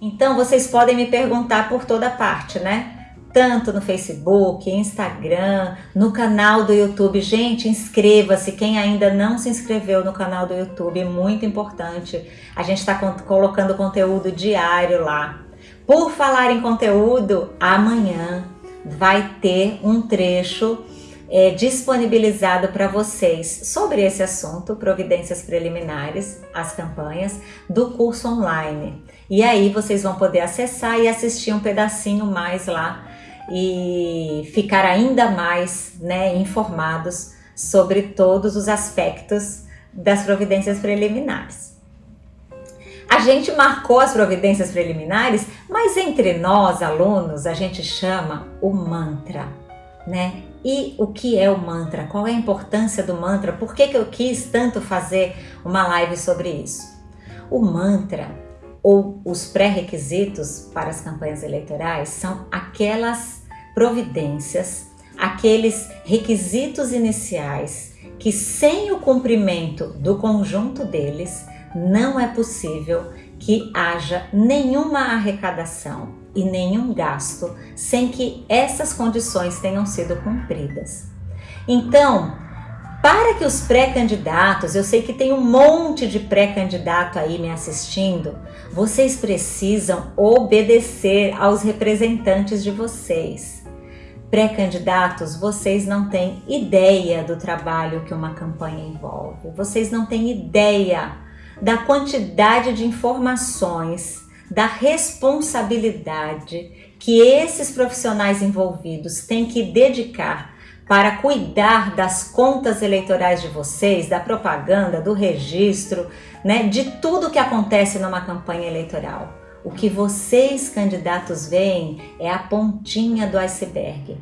Então vocês podem me perguntar por toda parte, né? Tanto no Facebook, Instagram, no canal do YouTube. Gente, inscreva-se. Quem ainda não se inscreveu no canal do YouTube, muito importante. A gente está colocando conteúdo diário lá. Por falar em conteúdo, amanhã vai ter um trecho é, disponibilizado para vocês sobre esse assunto, providências preliminares, as campanhas, do curso online. E aí vocês vão poder acessar e assistir um pedacinho mais lá e ficar ainda mais né, informados sobre todos os aspectos das providências preliminares. A gente marcou as providências preliminares, mas entre nós, alunos, a gente chama o mantra, né? E o que é o mantra? Qual é a importância do mantra? Por que, que eu quis tanto fazer uma live sobre isso? O mantra ou os pré-requisitos para as campanhas eleitorais são aquelas providências, aqueles requisitos iniciais que sem o cumprimento do conjunto deles não é possível que haja nenhuma arrecadação e nenhum gasto sem que essas condições tenham sido cumpridas. Então, para que os pré-candidatos, eu sei que tem um monte de pré-candidato aí me assistindo, vocês precisam obedecer aos representantes de vocês. Pré-candidatos, vocês não têm ideia do trabalho que uma campanha envolve, vocês não têm ideia da quantidade de informações da responsabilidade que esses profissionais envolvidos têm que dedicar para cuidar das contas eleitorais de vocês, da propaganda, do registro, né, de tudo que acontece numa campanha eleitoral. O que vocês, candidatos, veem é a pontinha do iceberg.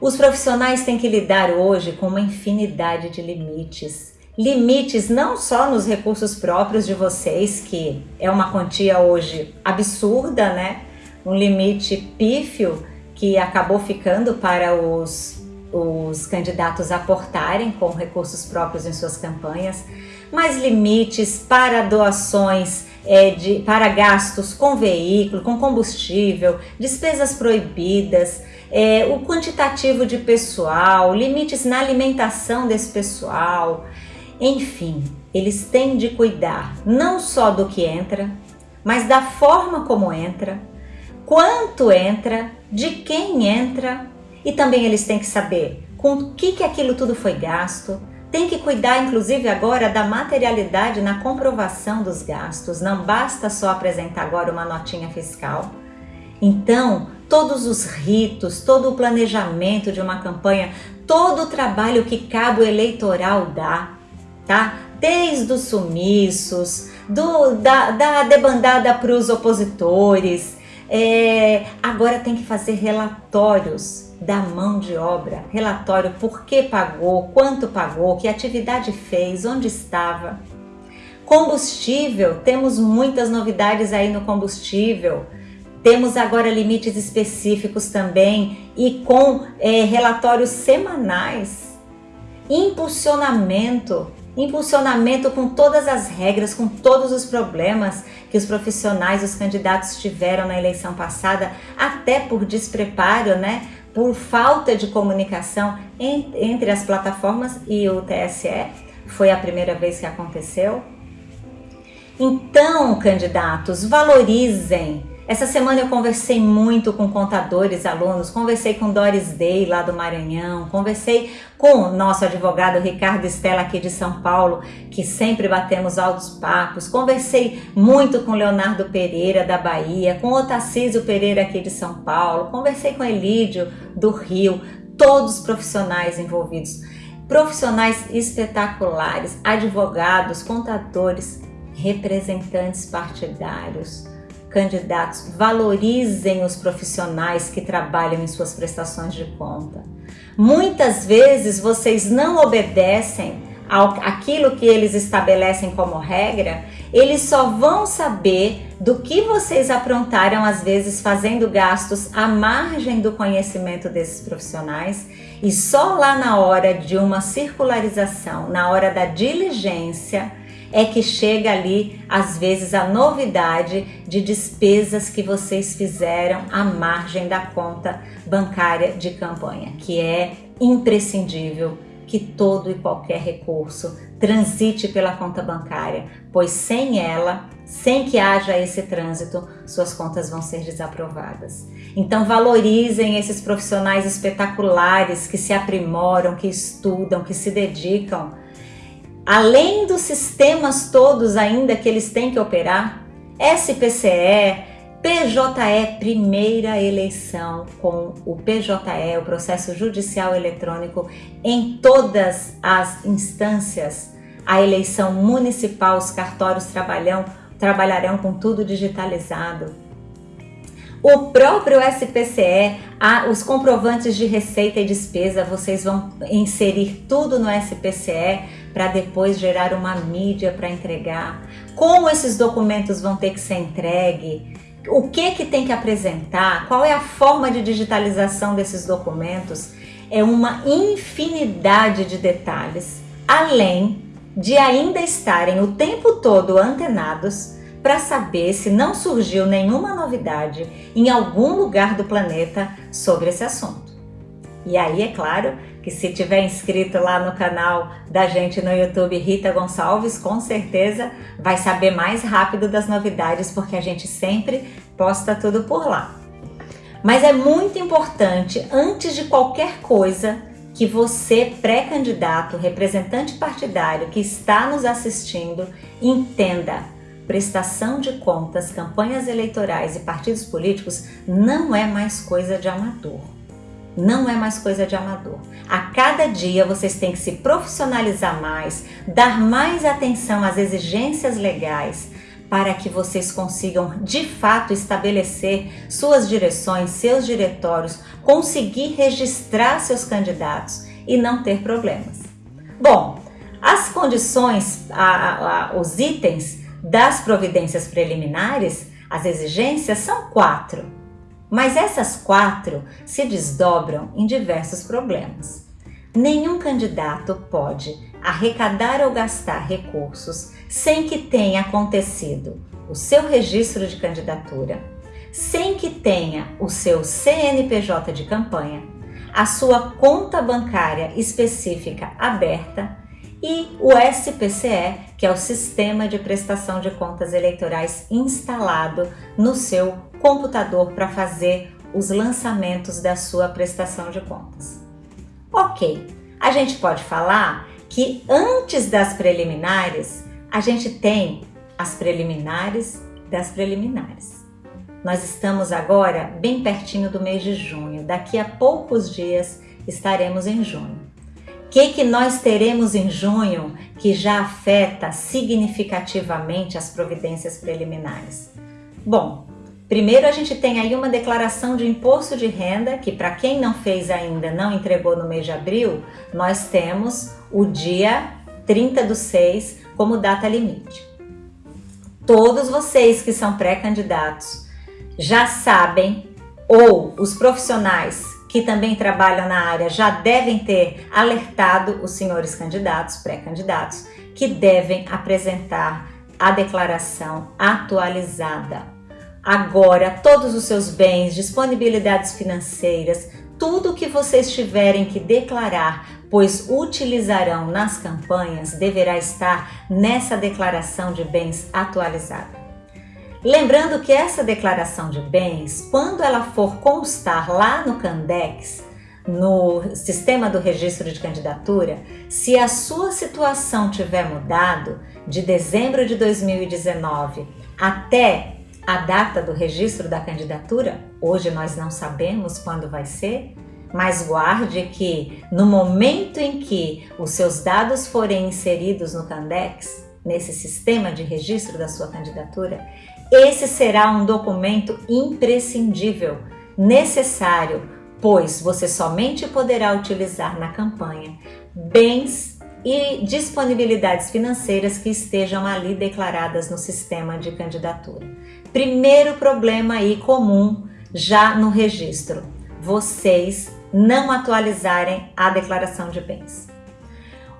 Os profissionais têm que lidar hoje com uma infinidade de limites limites não só nos recursos próprios de vocês, que é uma quantia hoje absurda, né? Um limite pífio que acabou ficando para os, os candidatos aportarem com recursos próprios em suas campanhas, mas limites para doações é, de, para gastos com veículo, com combustível, despesas proibidas, é, o quantitativo de pessoal, limites na alimentação desse pessoal, enfim, eles têm de cuidar não só do que entra, mas da forma como entra, quanto entra, de quem entra e também eles têm que saber com o que, que aquilo tudo foi gasto, tem que cuidar inclusive agora da materialidade na comprovação dos gastos, não basta só apresentar agora uma notinha fiscal. Então, todos os ritos, todo o planejamento de uma campanha, todo o trabalho que cabo eleitoral dá, tá? Desde os sumiços, do, da, da debandada para os opositores, é, agora tem que fazer relatórios da mão de obra, relatório por que pagou, quanto pagou, que atividade fez, onde estava. Combustível, temos muitas novidades aí no combustível. Temos agora limites específicos também e com é, relatórios semanais. Impulsionamento, impulsionamento com todas as regras, com todos os problemas que os profissionais, os candidatos tiveram na eleição passada, até por despreparo, né? por falta de comunicação entre as plataformas e o TSE. Foi a primeira vez que aconteceu. Então, candidatos, valorizem essa semana eu conversei muito com contadores, alunos, conversei com Doris Day lá do Maranhão, conversei com o nosso advogado Ricardo Estela aqui de São Paulo, que sempre batemos altos papos, conversei muito com Leonardo Pereira da Bahia, com Otacísio Pereira aqui de São Paulo, conversei com Elídio do Rio, todos os profissionais envolvidos, profissionais espetaculares, advogados, contadores, representantes partidários, candidatos valorizem os profissionais que trabalham em suas prestações de conta. Muitas vezes vocês não obedecem ao, aquilo que eles estabelecem como regra, eles só vão saber do que vocês aprontaram, às vezes fazendo gastos à margem do conhecimento desses profissionais, e só lá na hora de uma circularização, na hora da diligência, é que chega ali, às vezes, a novidade de despesas que vocês fizeram à margem da conta bancária de campanha, que é imprescindível que todo e qualquer recurso transite pela conta bancária, pois sem ela, sem que haja esse trânsito, suas contas vão ser desaprovadas. Então valorizem esses profissionais espetaculares que se aprimoram, que estudam, que se dedicam. Além dos sistemas todos ainda que eles têm que operar, SPCE, PJE, primeira eleição com o PJE, o processo judicial eletrônico, em todas as instâncias. A eleição municipal, os cartórios trabalham, trabalharão com tudo digitalizado. O próprio SPCE, os comprovantes de receita e despesa, vocês vão inserir tudo no SPCE para depois gerar uma mídia para entregar. Como esses documentos vão ter que ser entregues? o que que tem que apresentar, qual é a forma de digitalização desses documentos, é uma infinidade de detalhes, além de ainda estarem o tempo todo antenados para saber se não surgiu nenhuma novidade em algum lugar do planeta sobre esse assunto. E aí, é claro, que se tiver inscrito lá no canal da gente no YouTube Rita Gonçalves, com certeza vai saber mais rápido das novidades, porque a gente sempre posta tudo por lá. Mas é muito importante, antes de qualquer coisa, que você, pré-candidato, representante partidário que está nos assistindo, entenda prestação de contas, campanhas eleitorais e partidos políticos não é mais coisa de amador não é mais coisa de amador. A cada dia vocês têm que se profissionalizar mais, dar mais atenção às exigências legais para que vocês consigam de fato estabelecer suas direções, seus diretórios, conseguir registrar seus candidatos e não ter problemas. Bom, as condições, a, a, os itens das providências preliminares, as exigências são quatro. Mas essas quatro se desdobram em diversos problemas. Nenhum candidato pode arrecadar ou gastar recursos sem que tenha acontecido o seu registro de candidatura, sem que tenha o seu CNPJ de campanha, a sua conta bancária específica aberta e o SPCE, que é o Sistema de Prestação de Contas Eleitorais instalado no seu computador para fazer os lançamentos da sua prestação de contas. Ok, a gente pode falar que antes das preliminares, a gente tem as preliminares das preliminares. Nós estamos agora bem pertinho do mês de junho, daqui a poucos dias estaremos em junho. Que, que nós teremos em junho que já afeta significativamente as providências preliminares? Bom, primeiro a gente tem aí uma declaração de imposto de renda, que para quem não fez ainda, não entregou no mês de abril, nós temos o dia 30 do 6 como data limite. Todos vocês que são pré-candidatos já sabem, ou os profissionais que também trabalham na área já devem ter alertado os senhores candidatos, pré-candidatos, que devem apresentar a declaração atualizada. Agora, todos os seus bens, disponibilidades financeiras, tudo que vocês tiverem que declarar, pois utilizarão nas campanhas, deverá estar nessa declaração de bens atualizada. Lembrando que essa declaração de bens, quando ela for constar lá no Candex, no sistema do registro de candidatura, se a sua situação tiver mudado de dezembro de 2019 até a data do registro da candidatura, hoje nós não sabemos quando vai ser, mas guarde que no momento em que os seus dados forem inseridos no Candex, nesse sistema de registro da sua candidatura, esse será um documento imprescindível, necessário, pois você somente poderá utilizar na campanha bens e disponibilidades financeiras que estejam ali declaradas no sistema de candidatura. Primeiro problema aí comum já no registro, vocês não atualizarem a declaração de bens.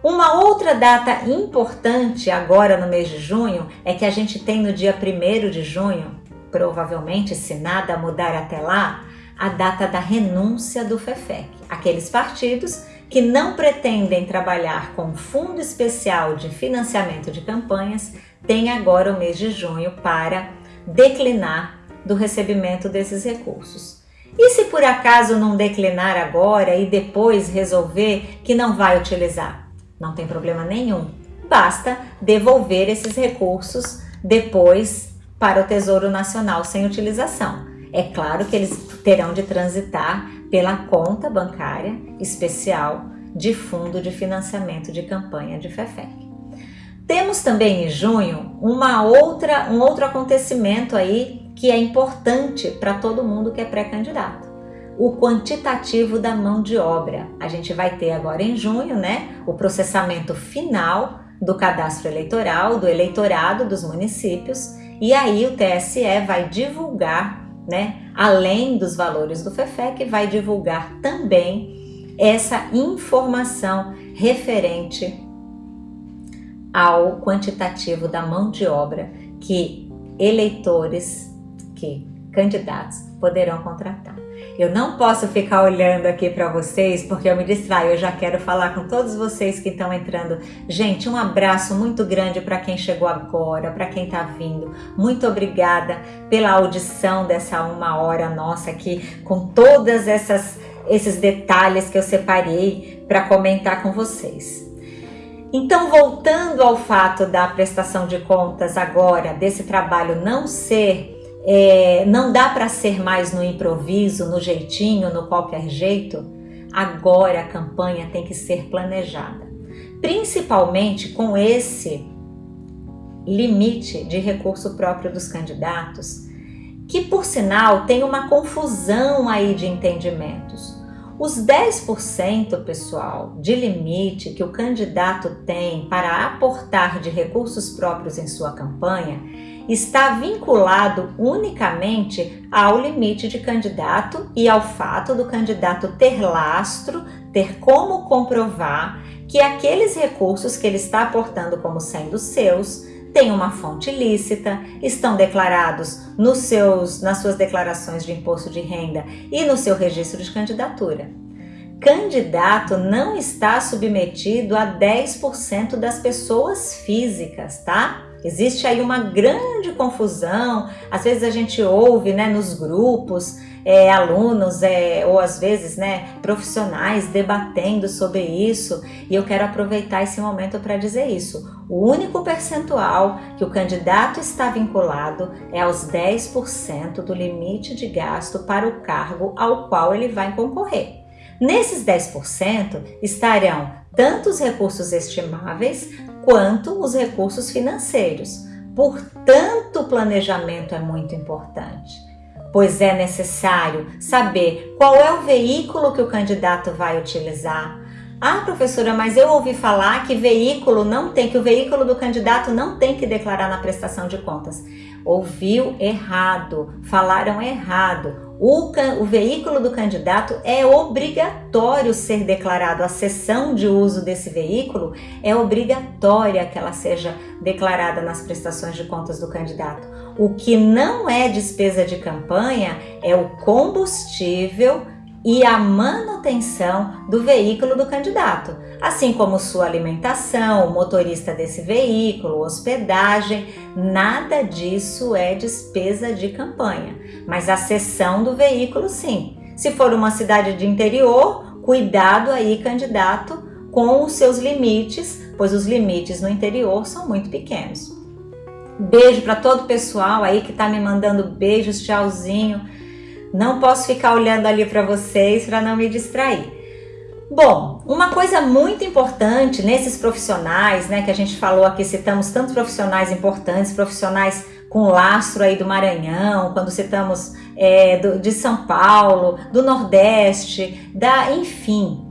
Uma outra data importante agora no mês de junho é que a gente tem no dia 1 de junho, provavelmente se nada mudar até lá, a data da renúncia do FEFEC. Aqueles partidos que não pretendem trabalhar com fundo especial de financiamento de campanhas têm agora o mês de junho para declinar do recebimento desses recursos. E se por acaso não declinar agora e depois resolver que não vai utilizar? Não tem problema nenhum. Basta devolver esses recursos depois para o Tesouro Nacional sem utilização. É claro que eles terão de transitar pela conta bancária especial de Fundo de Financiamento de Campanha de FEFEC. Temos também em junho uma outra, um outro acontecimento aí que é importante para todo mundo que é pré-candidato o quantitativo da mão de obra. A gente vai ter agora em junho, né, o processamento final do cadastro eleitoral, do eleitorado dos municípios, e aí o TSE vai divulgar, né, além dos valores do FEFEC, vai divulgar também essa informação referente ao quantitativo da mão de obra que eleitores, que candidatos poderão contratar. Eu não posso ficar olhando aqui para vocês porque eu me distraio. Eu já quero falar com todos vocês que estão entrando. Gente, um abraço muito grande para quem chegou agora, para quem está vindo. Muito obrigada pela audição dessa uma hora nossa aqui, com todas essas esses detalhes que eu separei para comentar com vocês. Então, voltando ao fato da prestação de contas agora, desse trabalho não ser é, não dá para ser mais no improviso, no jeitinho, no qualquer jeito. Agora a campanha tem que ser planejada, principalmente com esse limite de recurso próprio dos candidatos, que por sinal tem uma confusão aí de entendimentos. Os 10%, pessoal, de limite que o candidato tem para aportar de recursos próprios em sua campanha está vinculado unicamente ao limite de candidato e ao fato do candidato ter lastro, ter como comprovar que aqueles recursos que ele está aportando como sendo seus têm uma fonte lícita, estão declarados nos seus, nas suas declarações de imposto de renda e no seu registro de candidatura. Candidato não está submetido a 10% das pessoas físicas, tá? Existe aí uma grande confusão, às vezes a gente ouve né, nos grupos, é, alunos é, ou às vezes né, profissionais debatendo sobre isso e eu quero aproveitar esse momento para dizer isso. O único percentual que o candidato está vinculado é aos 10% do limite de gasto para o cargo ao qual ele vai concorrer. Nesses 10% estarão tanto os recursos estimáveis quanto os recursos financeiros. Portanto, o planejamento é muito importante, pois é necessário saber qual é o veículo que o candidato vai utilizar. Ah, professora, mas eu ouvi falar que veículo não tem, que o veículo do candidato não tem que declarar na prestação de contas. Ouviu errado, falaram errado. O, o, veículo do candidato é obrigatório ser declarado. A cessão de uso desse veículo é obrigatória que ela seja declarada nas prestações de contas do candidato. O que não é despesa de campanha é o combustível e a manutenção do veículo do candidato, assim como sua alimentação, o motorista desse veículo, hospedagem, nada disso é despesa de campanha, mas a cessão do veículo sim. Se for uma cidade de interior, cuidado aí, candidato, com os seus limites, pois os limites no interior são muito pequenos. Beijo para todo o pessoal aí que está me mandando beijos, tchauzinho. Não posso ficar olhando ali para vocês para não me distrair. Bom, uma coisa muito importante nesses profissionais, né, que a gente falou aqui, citamos tantos profissionais importantes, profissionais com lastro aí do Maranhão, quando citamos é, do, de São Paulo, do Nordeste, da, enfim,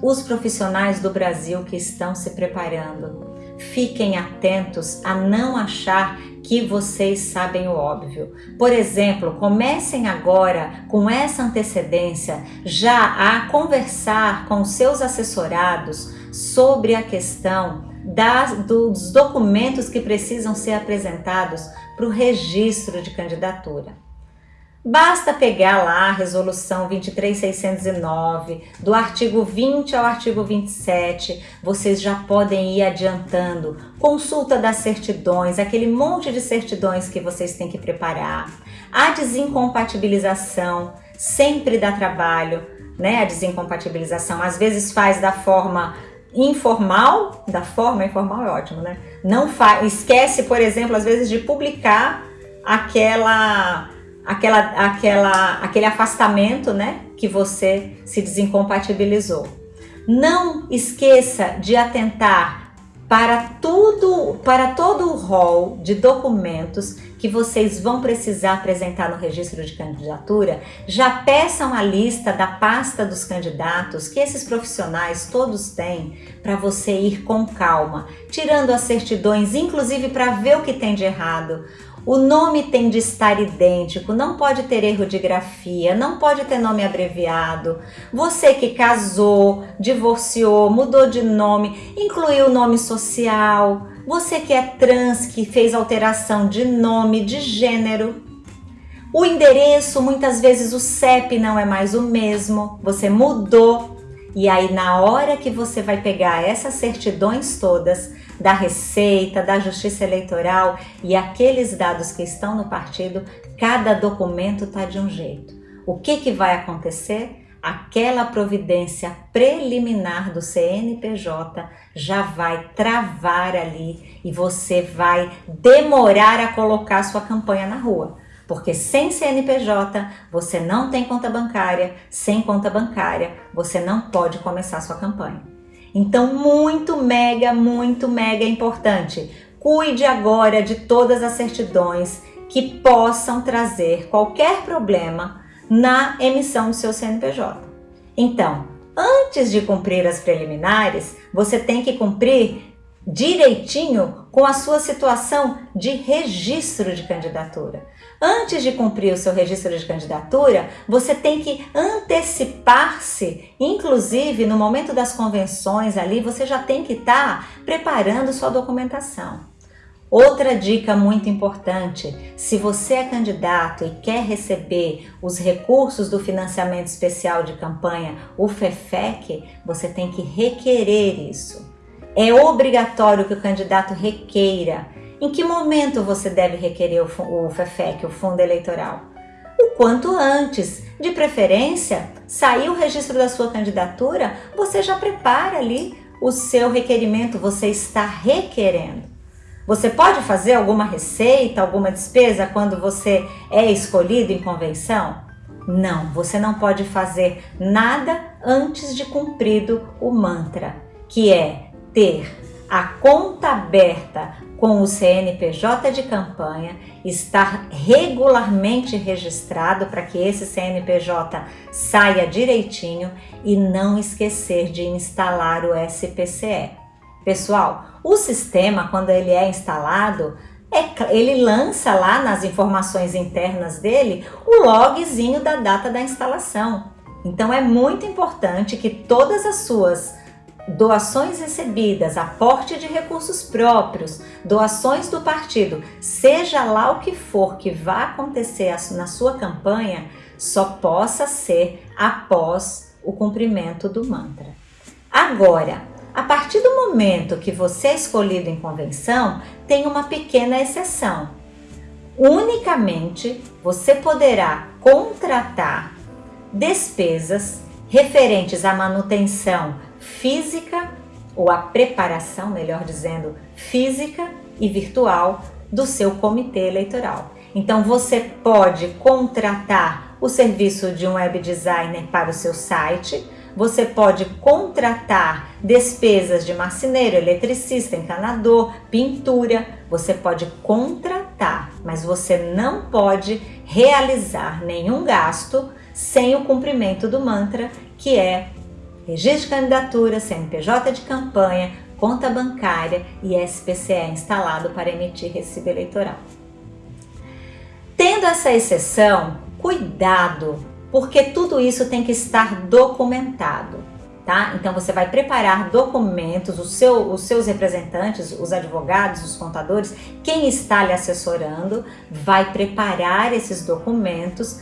os profissionais do Brasil que estão se preparando Fiquem atentos a não achar que vocês sabem o óbvio. Por exemplo, comecem agora com essa antecedência já a conversar com seus assessorados sobre a questão das, dos documentos que precisam ser apresentados para o registro de candidatura. Basta pegar lá a resolução 23609, do artigo 20 ao artigo 27, vocês já podem ir adiantando. Consulta das certidões, aquele monte de certidões que vocês têm que preparar. A desincompatibilização sempre dá trabalho, né? A desincompatibilização às vezes faz da forma informal, da forma informal é ótimo, né? Não faz, esquece, por exemplo, às vezes de publicar aquela aquela, aquela, aquele afastamento né, que você se desincompatibilizou. Não esqueça de atentar para tudo, para todo o rol de documentos que vocês vão precisar apresentar no registro de candidatura, já peçam a lista da pasta dos candidatos que esses profissionais todos têm para você ir com calma, tirando as certidões, inclusive para ver o que tem de errado. O nome tem de estar idêntico, não pode ter erro de grafia, não pode ter nome abreviado. Você que casou, divorciou, mudou de nome, incluiu o nome social. Você que é trans, que fez alteração de nome, de gênero. O endereço, muitas vezes o CEP não é mais o mesmo, você mudou. E aí, na hora que você vai pegar essas certidões todas, da Receita, da Justiça Eleitoral e aqueles dados que estão no partido, cada documento está de um jeito. O que, que vai acontecer? Aquela providência preliminar do CNPJ já vai travar ali e você vai demorar a colocar sua campanha na rua. Porque sem CNPJ você não tem conta bancária, sem conta bancária você não pode começar sua campanha. Então, muito mega, muito mega importante. Cuide agora de todas as certidões que possam trazer qualquer problema na emissão do seu CNPJ. Então, antes de cumprir as preliminares, você tem que cumprir direitinho com a sua situação de registro de candidatura. Antes de cumprir o seu registro de candidatura, você tem que antecipar-se, inclusive no momento das convenções ali, você já tem que estar tá preparando sua documentação. Outra dica muito importante, se você é candidato e quer receber os recursos do financiamento especial de campanha, o FEFEC, você tem que requerer isso. É obrigatório que o candidato requeira em que momento você deve requerer o FEFEC, o Fundo Eleitoral? O quanto antes, de preferência, sair o registro da sua candidatura, você já prepara ali o seu requerimento, você está requerendo. Você pode fazer alguma receita, alguma despesa quando você é escolhido em convenção? Não, você não pode fazer nada antes de cumprido o mantra, que é ter a conta aberta com o CNPJ de campanha, estar regularmente registrado para que esse CNPJ saia direitinho e não esquecer de instalar o SPCE. Pessoal, o sistema, quando ele é instalado, é, ele lança lá nas informações internas dele o logzinho da data da instalação. Então é muito importante que todas as suas doações recebidas, aporte de recursos próprios, doações do partido, seja lá o que for que vá acontecer na sua campanha, só possa ser após o cumprimento do mantra. Agora, a partir do momento que você é escolhido em convenção, tem uma pequena exceção. Unicamente você poderá contratar despesas referentes à manutenção física, ou a preparação, melhor dizendo, física e virtual do seu comitê eleitoral. Então você pode contratar o serviço de um web designer para o seu site, você pode contratar despesas de marceneiro, eletricista, encanador, pintura, você pode contratar, mas você não pode realizar nenhum gasto sem o cumprimento do mantra, que é registro de candidatura, CNPJ de campanha, conta bancária e SPCE instalado para emitir recibo eleitoral. Tendo essa exceção, cuidado, porque tudo isso tem que estar documentado. tá? Então você vai preparar documentos, seu, os seus representantes, os advogados, os contadores, quem está lhe assessorando, vai preparar esses documentos,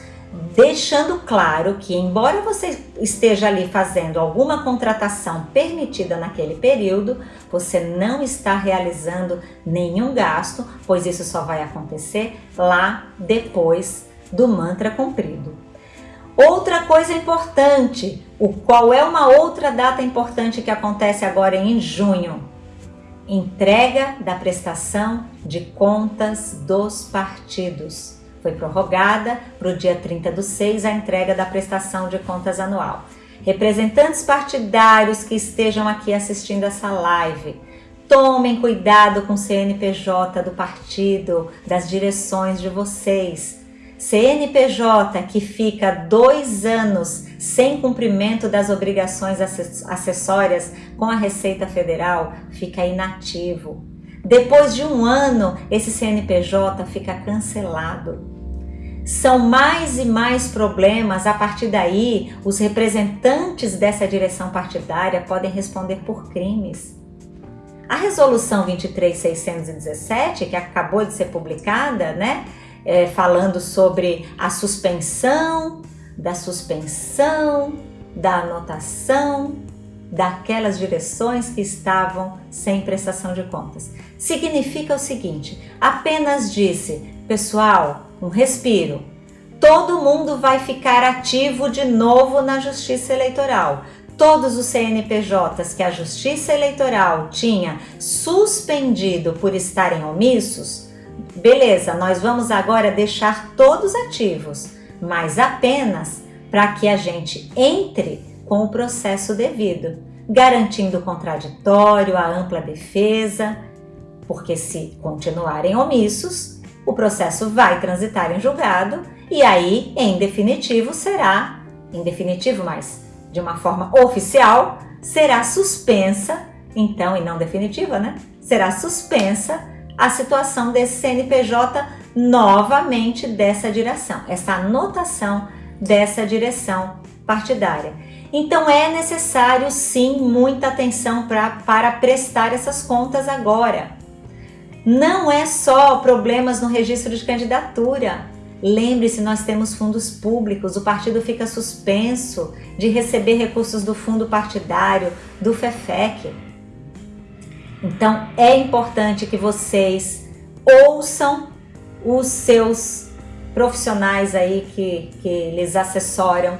deixando claro que, embora você esteja ali fazendo alguma contratação permitida naquele período, você não está realizando nenhum gasto, pois isso só vai acontecer lá depois do mantra cumprido. Outra coisa importante, o qual é uma outra data importante que acontece agora em junho? Entrega da prestação de contas dos partidos. Foi prorrogada para o dia 30 do 6 a entrega da prestação de contas anual. Representantes partidários que estejam aqui assistindo essa live, tomem cuidado com o CNPJ do partido, das direções de vocês CNPJ que fica dois anos sem cumprimento das obrigações acessórias com a Receita Federal fica inativo. Depois de um ano, esse CNPJ fica cancelado. São mais e mais problemas. A partir daí, os representantes dessa direção partidária podem responder por crimes. A resolução 23617, que acabou de ser publicada, né? é, falando sobre a suspensão, da suspensão, da anotação daquelas direções que estavam sem prestação de contas. Significa o seguinte: apenas disse, pessoal, um respiro. Todo mundo vai ficar ativo de novo na Justiça Eleitoral. Todos os CNPJs que a Justiça Eleitoral tinha suspendido por estarem omissos Beleza, nós vamos agora deixar todos ativos, mas apenas para que a gente entre com o processo devido, garantindo o contraditório, a ampla defesa, porque se continuarem omissos, o processo vai transitar em julgado e aí, em definitivo, será, em definitivo, mas de uma forma oficial, será suspensa, então, e não definitiva, né? Será suspensa a situação desse CNPJ novamente dessa direção, essa anotação dessa direção partidária. Então é necessário sim muita atenção pra, para prestar essas contas agora. Não é só problemas no registro de candidatura. Lembre-se, nós temos fundos públicos, o partido fica suspenso de receber recursos do fundo partidário, do FEFEC. Então é importante que vocês ouçam os seus profissionais aí que, que lhes assessoram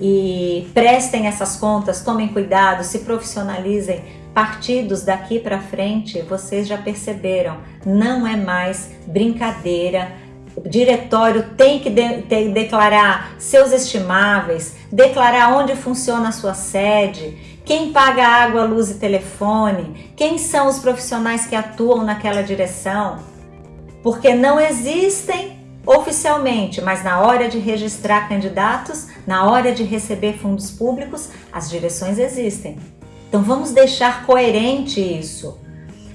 e prestem essas contas, tomem cuidado, se profissionalizem. Partidos daqui para frente, vocês já perceberam, não é mais brincadeira. O diretório tem que de, de, declarar seus estimáveis, declarar onde funciona a sua sede, quem paga água, luz e telefone? Quem são os profissionais que atuam naquela direção? Porque não existem oficialmente, mas na hora de registrar candidatos, na hora de receber fundos públicos, as direções existem. Então vamos deixar coerente isso.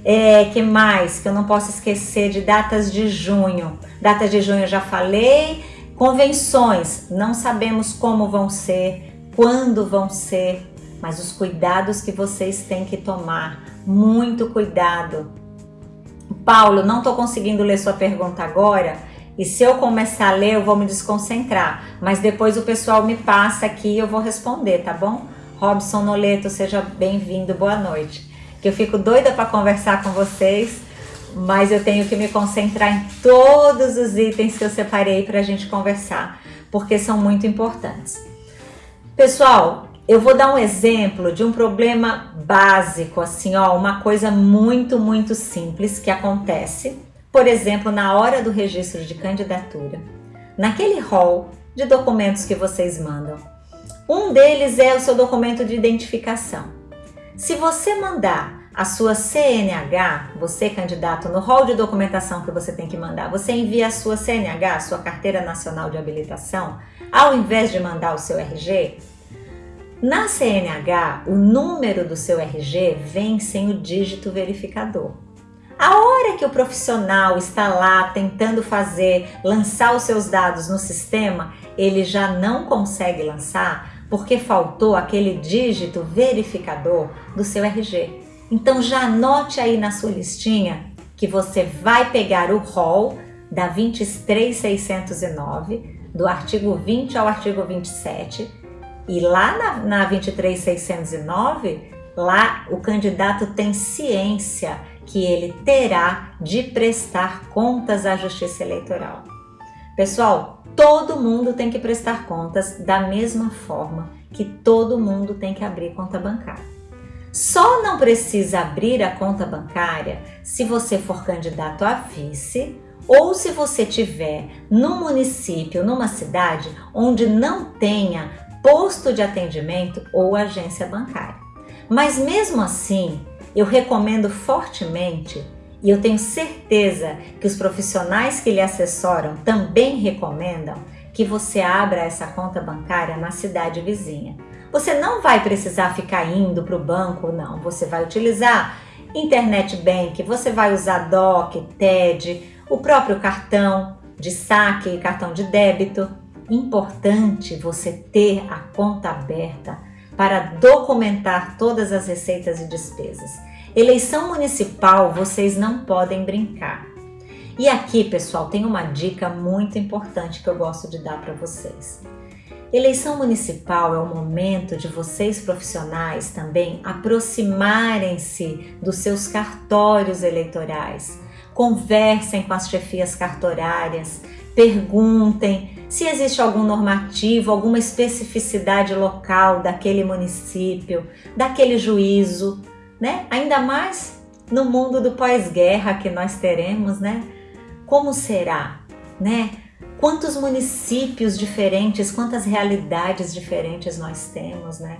É, que mais que eu não posso esquecer de datas de junho? Datas de junho eu já falei. Convenções, não sabemos como vão ser, quando vão ser, mas os cuidados que vocês têm que tomar, muito cuidado. Paulo, não estou conseguindo ler sua pergunta agora, e se eu começar a ler, eu vou me desconcentrar, mas depois o pessoal me passa aqui e eu vou responder, tá bom? Robson Noleto, seja bem-vindo, boa noite. Que eu fico doida para conversar com vocês, mas eu tenho que me concentrar em todos os itens que eu separei para a gente conversar, porque são muito importantes. Pessoal, eu vou dar um exemplo de um problema básico, assim, ó, uma coisa muito, muito simples que acontece, por exemplo, na hora do registro de candidatura, naquele rol de documentos que vocês mandam. Um deles é o seu documento de identificação. Se você mandar a sua CNH, você candidato, no rol de documentação que você tem que mandar, você envia a sua CNH, a sua Carteira Nacional de Habilitação, ao invés de mandar o seu RG, na CNH, o número do seu RG vem sem o dígito verificador. A hora que o profissional está lá tentando fazer, lançar os seus dados no sistema, ele já não consegue lançar porque faltou aquele dígito verificador do seu RG. Então já anote aí na sua listinha que você vai pegar o rol da 23609, do artigo 20 ao artigo 27, e lá na, na 23609, lá o candidato tem ciência que ele terá de prestar contas à Justiça Eleitoral. Pessoal, todo mundo tem que prestar contas da mesma forma que todo mundo tem que abrir conta bancária. Só não precisa abrir a conta bancária se você for candidato a vice ou se você tiver num município, numa cidade onde não tenha posto de atendimento ou agência bancária. Mas mesmo assim, eu recomendo fortemente e eu tenho certeza que os profissionais que lhe assessoram também recomendam que você abra essa conta bancária na cidade vizinha. Você não vai precisar ficar indo para o banco, não. Você vai utilizar internet bank, você vai usar DOC, TED, o próprio cartão de saque e cartão de débito. Importante você ter a conta aberta para documentar todas as receitas e despesas. Eleição municipal, vocês não podem brincar. E aqui, pessoal, tem uma dica muito importante que eu gosto de dar para vocês. Eleição municipal é o momento de vocês profissionais também aproximarem-se dos seus cartórios eleitorais. Conversem com as chefias cartorárias, perguntem se existe algum normativo, alguma especificidade local daquele município, daquele juízo, né? Ainda mais no mundo do pós-guerra que nós teremos, né? Como será, né? Quantos municípios diferentes, quantas realidades diferentes nós temos, né?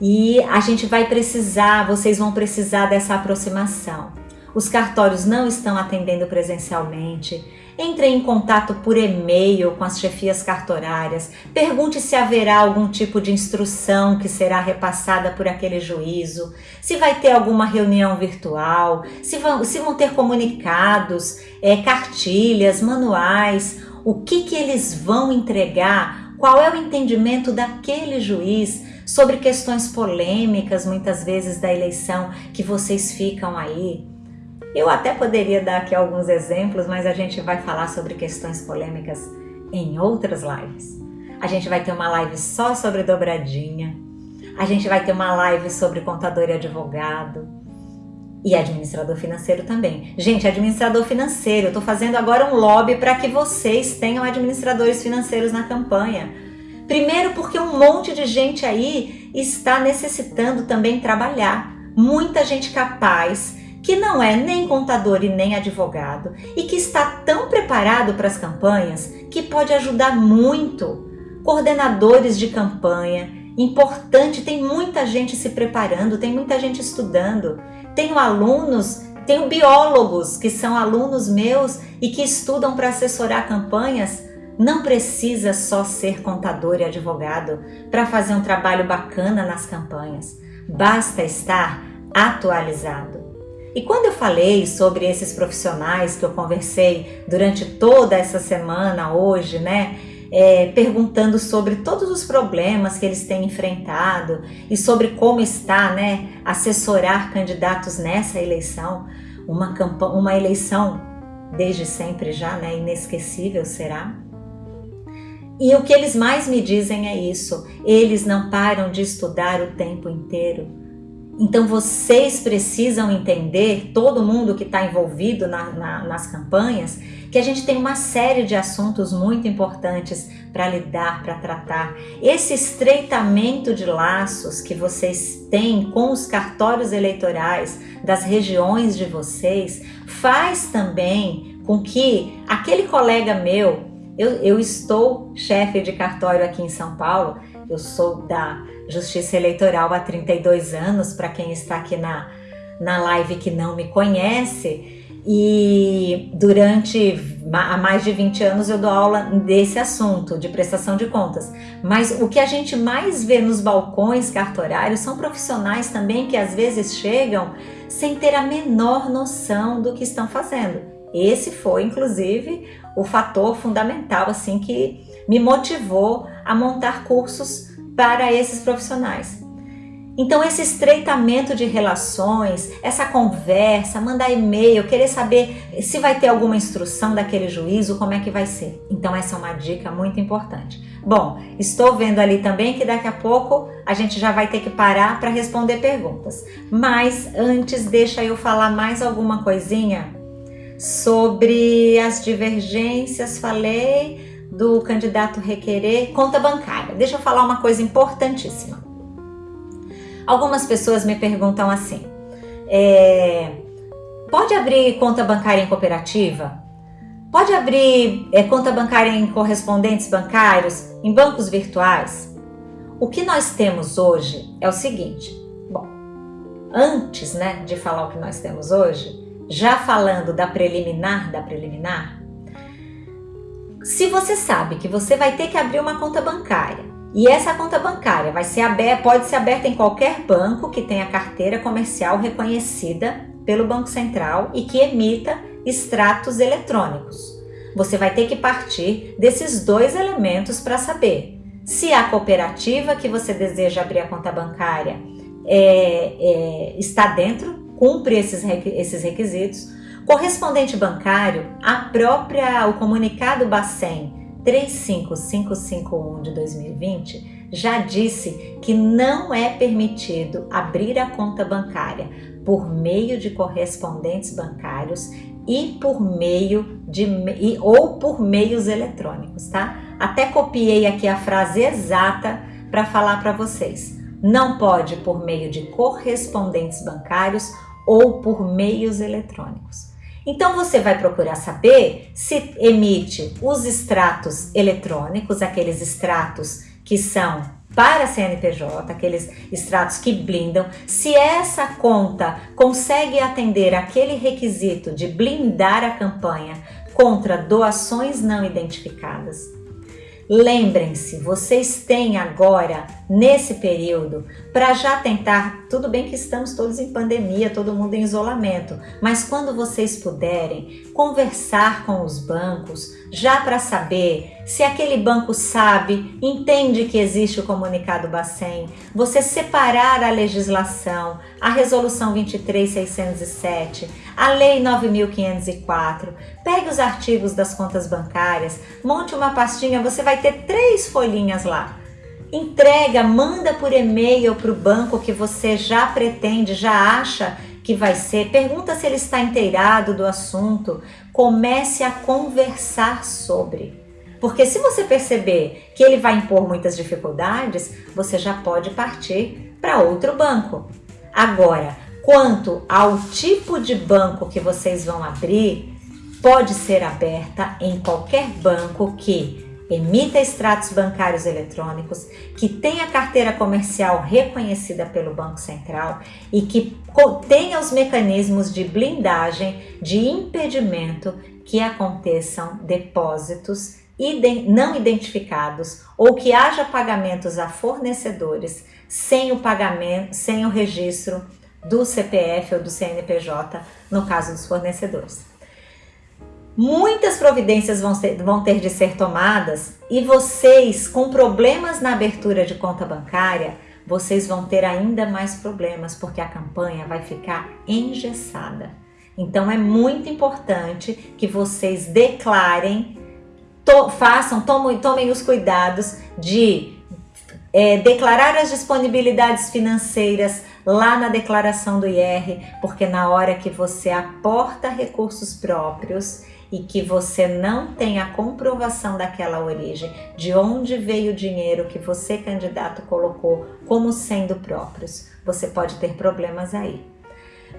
E a gente vai precisar, vocês vão precisar dessa aproximação. Os cartórios não estão atendendo presencialmente, entre em contato por e-mail com as chefias cartorárias, pergunte se haverá algum tipo de instrução que será repassada por aquele juízo, se vai ter alguma reunião virtual, se vão, se vão ter comunicados, é, cartilhas, manuais, o que, que eles vão entregar, qual é o entendimento daquele juiz sobre questões polêmicas, muitas vezes da eleição, que vocês ficam aí eu até poderia dar aqui alguns exemplos, mas a gente vai falar sobre questões polêmicas em outras lives. A gente vai ter uma live só sobre dobradinha, a gente vai ter uma live sobre contador e advogado e administrador financeiro também. Gente, administrador financeiro, eu estou fazendo agora um lobby para que vocês tenham administradores financeiros na campanha. Primeiro porque um monte de gente aí está necessitando também trabalhar. Muita gente capaz, que não é nem contador e nem advogado e que está tão preparado para as campanhas que pode ajudar muito. Coordenadores de campanha, importante, tem muita gente se preparando, tem muita gente estudando. Tenho alunos, tenho biólogos que são alunos meus e que estudam para assessorar campanhas. Não precisa só ser contador e advogado para fazer um trabalho bacana nas campanhas. Basta estar atualizado. E quando eu falei sobre esses profissionais que eu conversei durante toda essa semana hoje, né? É, perguntando sobre todos os problemas que eles têm enfrentado e sobre como está, né, assessorar candidatos nessa eleição, uma, uma eleição desde sempre já, né, inesquecível será. E o que eles mais me dizem é isso, eles não param de estudar o tempo inteiro, então vocês precisam entender, todo mundo que está envolvido na, na, nas campanhas, que a gente tem uma série de assuntos muito importantes para lidar, para tratar. Esse estreitamento de laços que vocês têm com os cartórios eleitorais das regiões de vocês faz também com que aquele colega meu, eu, eu estou chefe de cartório aqui em São Paulo, eu sou da Justiça Eleitoral há 32 anos, para quem está aqui na, na live que não me conhece. E durante há mais de 20 anos eu dou aula desse assunto, de prestação de contas. Mas o que a gente mais vê nos balcões cartorários são profissionais também que às vezes chegam sem ter a menor noção do que estão fazendo. Esse foi, inclusive, o fator fundamental assim que me motivou a montar cursos para esses profissionais. Então, esse estreitamento de relações, essa conversa, mandar e-mail, querer saber se vai ter alguma instrução daquele juízo, como é que vai ser. Então, essa é uma dica muito importante. Bom, estou vendo ali também que daqui a pouco a gente já vai ter que parar para responder perguntas. Mas antes, deixa eu falar mais alguma coisinha sobre as divergências. Falei do candidato requerer conta bancária. Deixa eu falar uma coisa importantíssima. Algumas pessoas me perguntam assim: é, pode abrir conta bancária em cooperativa? Pode abrir é, conta bancária em correspondentes bancários, em bancos virtuais? O que nós temos hoje é o seguinte: bom, antes né, de falar o que nós temos hoje, já falando da preliminar da preliminar, se você sabe que você vai ter que abrir uma conta bancária e essa conta bancária vai ser aberta, pode ser aberta em qualquer banco que tenha carteira comercial reconhecida pelo Banco Central e que emita extratos eletrônicos. Você vai ter que partir desses dois elementos para saber se a cooperativa que você deseja abrir a conta bancária é, é, está dentro, cumpre esses, esses requisitos. Correspondente bancário, a própria, o comunicado Bacen 35551 de 2020 já disse que não é permitido abrir a conta bancária por meio de correspondentes bancários e por meio de e, ou por meios eletrônicos, tá? Até copiei aqui a frase exata para falar para vocês. Não pode por meio de correspondentes bancários ou por meios eletrônicos. Então você vai procurar saber se emite os extratos eletrônicos, aqueles extratos que são para CNPJ, aqueles extratos que blindam, se essa conta consegue atender aquele requisito de blindar a campanha contra doações não identificadas. Lembrem-se, vocês têm agora, nesse período, para já tentar. Tudo bem que estamos todos em pandemia, todo mundo em isolamento, mas quando vocês puderem, conversar com os bancos, já para saber se aquele banco sabe, entende que existe o comunicado Bacen, você separar a legislação, a resolução 23607, a lei 9504, pegue os artigos das contas bancárias, monte uma pastinha, você vai ter três folhinhas lá. Entrega, manda por e-mail para o banco que você já pretende, já acha que vai ser, pergunta se ele está inteirado do assunto, comece a conversar sobre. Porque se você perceber que ele vai impor muitas dificuldades, você já pode partir para outro banco. Agora, quanto ao tipo de banco que vocês vão abrir, pode ser aberta em qualquer banco que emita extratos bancários eletrônicos, que tenha carteira comercial reconhecida pelo Banco Central e que tenha os mecanismos de blindagem, de impedimento que aconteçam depósitos não identificados ou que haja pagamentos a fornecedores sem o pagamento, sem o registro do CPF ou do CNPJ, no caso dos fornecedores. Muitas providências vão, ser, vão ter de ser tomadas e vocês, com problemas na abertura de conta bancária, vocês vão ter ainda mais problemas porque a campanha vai ficar engessada. Então é muito importante que vocês declarem, to, façam, tomem, tomem os cuidados de é, declarar as disponibilidades financeiras lá na declaração do IR, porque na hora que você aporta recursos próprios, e que você não tem a comprovação daquela origem, de onde veio o dinheiro que você, candidato, colocou como sendo próprios, você pode ter problemas aí.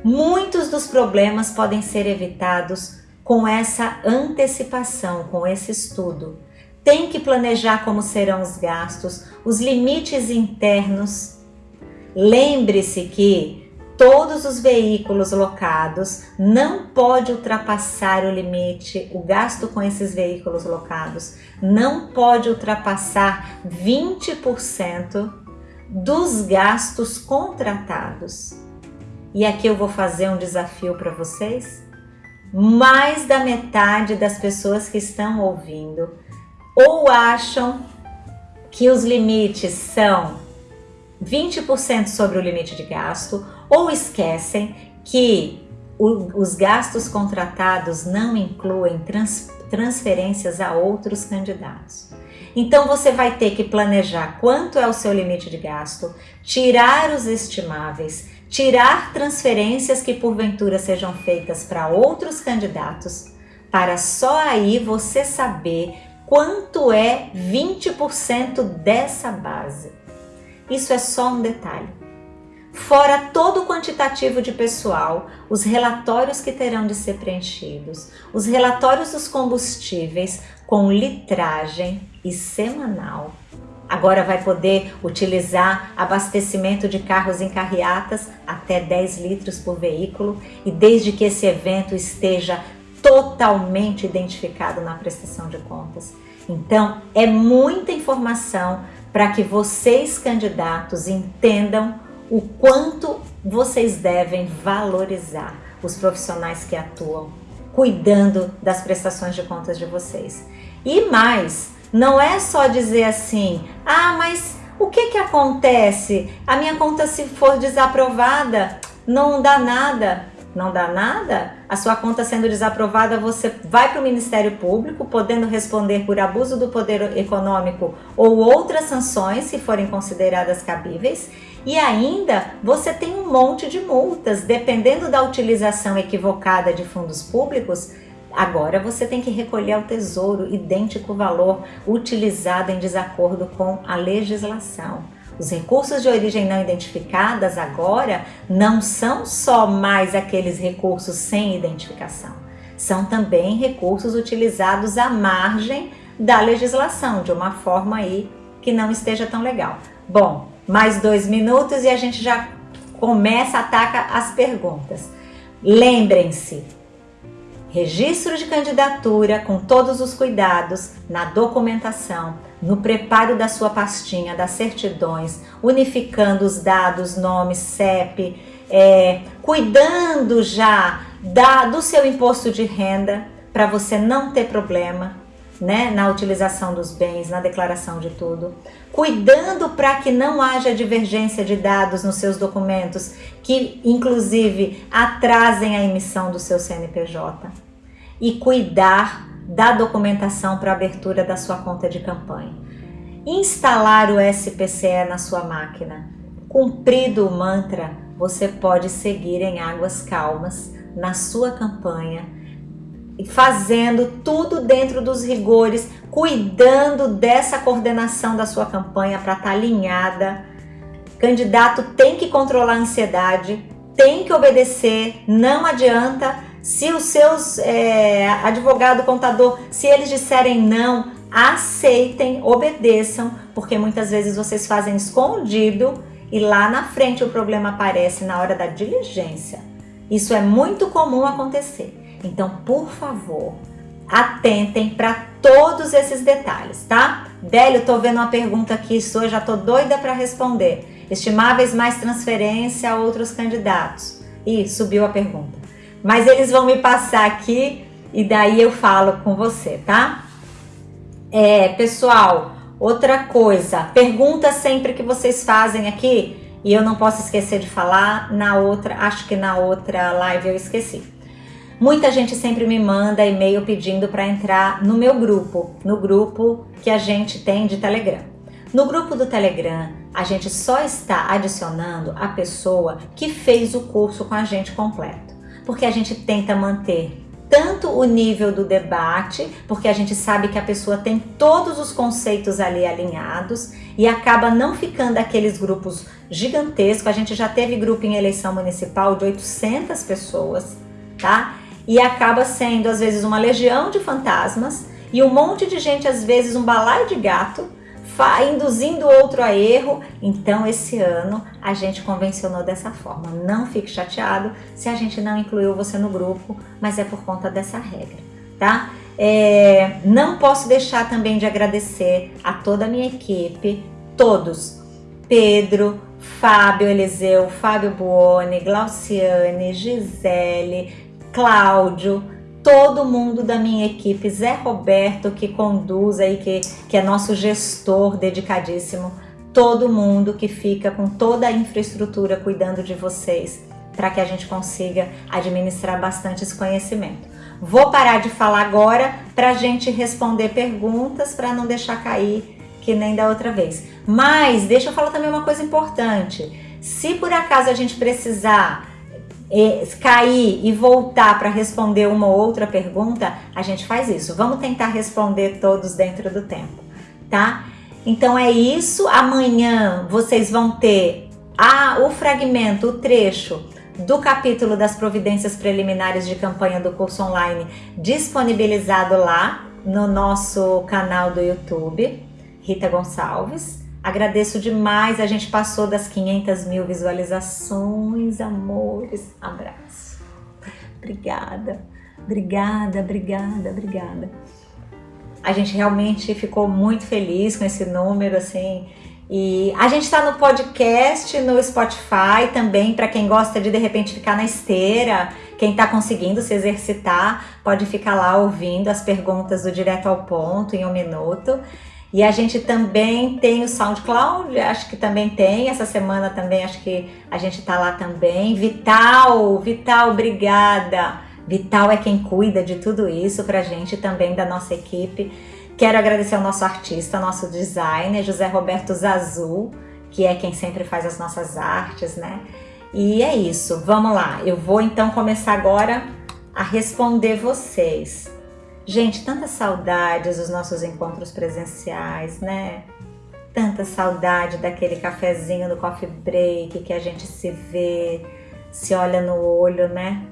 Muitos dos problemas podem ser evitados com essa antecipação, com esse estudo. Tem que planejar como serão os gastos, os limites internos. Lembre-se que todos os veículos locados, não pode ultrapassar o limite, o gasto com esses veículos locados não pode ultrapassar 20% dos gastos contratados. E aqui eu vou fazer um desafio para vocês. Mais da metade das pessoas que estão ouvindo ou acham que os limites são 20% sobre o limite de gasto, ou esquecem que o, os gastos contratados não incluem trans, transferências a outros candidatos. Então você vai ter que planejar quanto é o seu limite de gasto, tirar os estimáveis, tirar transferências que porventura sejam feitas para outros candidatos, para só aí você saber quanto é 20% dessa base. Isso é só um detalhe. Fora todo o quantitativo de pessoal, os relatórios que terão de ser preenchidos, os relatórios dos combustíveis com litragem e semanal. Agora vai poder utilizar abastecimento de carros em carreatas até 10 litros por veículo e desde que esse evento esteja totalmente identificado na prestação de contas. Então, é muita informação para que vocês, candidatos, entendam o quanto vocês devem valorizar os profissionais que atuam cuidando das prestações de contas de vocês. E mais, não é só dizer assim, ah, mas o que que acontece? A minha conta se for desaprovada, não dá nada não dá nada, a sua conta sendo desaprovada, você vai para o Ministério Público, podendo responder por abuso do poder econômico ou outras sanções, se forem consideradas cabíveis, e ainda você tem um monte de multas, dependendo da utilização equivocada de fundos públicos, Agora você tem que recolher ao tesouro idêntico valor utilizado em desacordo com a legislação. Os recursos de origem não identificadas agora não são só mais aqueles recursos sem identificação, são também recursos utilizados à margem da legislação, de uma forma aí que não esteja tão legal. Bom, mais dois minutos e a gente já começa, ataca as perguntas. Lembrem-se, registro de candidatura com todos os cuidados na documentação, no preparo da sua pastinha das certidões, unificando os dados, nome, CEP, é, cuidando já da, do seu imposto de renda para você não ter problema né, na utilização dos bens, na declaração de tudo, cuidando para que não haja divergência de dados nos seus documentos, que inclusive atrasem a emissão do seu CNPJ e cuidar da documentação para abertura da sua conta de campanha. Instalar o SPCE na sua máquina. Cumprido o mantra, você pode seguir em águas calmas na sua campanha, fazendo tudo dentro dos rigores, cuidando dessa coordenação da sua campanha para estar tá alinhada. candidato tem que controlar a ansiedade, tem que obedecer, não adianta se os seus é, advogado, contador, se eles disserem não, aceitem, obedeçam, porque muitas vezes vocês fazem escondido e lá na frente o problema aparece na hora da diligência. Isso é muito comum acontecer. Então, por favor, atentem para todos esses detalhes, tá? Délio, tô vendo uma pergunta aqui sua, já tô doida para responder. Estimáveis mais transferência a outros candidatos. Ih, subiu a pergunta. Mas eles vão me passar aqui e daí eu falo com você, tá? É, pessoal, outra coisa, pergunta sempre que vocês fazem aqui e eu não posso esquecer de falar na outra, acho que na outra live eu esqueci. Muita gente sempre me manda e-mail pedindo para entrar no meu grupo, no grupo que a gente tem de Telegram. No grupo do Telegram, a gente só está adicionando a pessoa que fez o curso com a gente completo porque a gente tenta manter tanto o nível do debate, porque a gente sabe que a pessoa tem todos os conceitos ali alinhados e acaba não ficando aqueles grupos gigantescos. A gente já teve grupo em eleição municipal de 800 pessoas, tá? E acaba sendo às vezes uma legião de fantasmas e um monte de gente, às vezes um balaio de gato, induzindo outro a erro. Então, esse ano a gente convencionou dessa forma. Não fique chateado se a gente não incluiu você no grupo, mas é por conta dessa regra, tá? É, não posso deixar também de agradecer a toda a minha equipe, todos, Pedro, Fábio Eliseu, Fábio Buoni, Glauciane, Gisele, Cláudio, todo mundo da minha equipe, Zé Roberto que conduz aí, que, que é nosso gestor dedicadíssimo, todo mundo que fica com toda a infraestrutura cuidando de vocês, para que a gente consiga administrar bastante esse conhecimento. Vou parar de falar agora para a gente responder perguntas, para não deixar cair que nem da outra vez. Mas deixa eu falar também uma coisa importante. Se por acaso a gente precisar cair e voltar para responder uma ou outra pergunta, a gente faz isso. Vamos tentar responder todos dentro do tempo, tá? Então é isso. Amanhã vocês vão ter a, o fragmento, o trecho do capítulo das providências preliminares de campanha do curso online disponibilizado lá no nosso canal do YouTube, Rita Gonçalves. Agradeço demais, a gente passou das 500 mil visualizações, amores, abraço. Obrigada, obrigada, obrigada, obrigada. A gente realmente ficou muito feliz com esse número, assim, e a gente está no podcast, no Spotify também, para quem gosta de de repente ficar na esteira, quem está conseguindo se exercitar, pode ficar lá ouvindo as perguntas do Direto ao Ponto em um minuto. E a gente também tem o SoundCloud, acho que também tem, essa semana também acho que a gente tá lá também. Vital, Vital, obrigada. Vital é quem cuida de tudo isso pra gente também da nossa equipe. Quero agradecer ao nosso artista, nosso designer, José Roberto Zazu, que é quem sempre faz as nossas artes, né? E é isso, vamos lá. Eu vou então começar agora a responder vocês. Gente, tanta saudade dos nossos encontros presenciais, né? Tanta saudade daquele cafezinho no coffee break que a gente se vê, se olha no olho, né?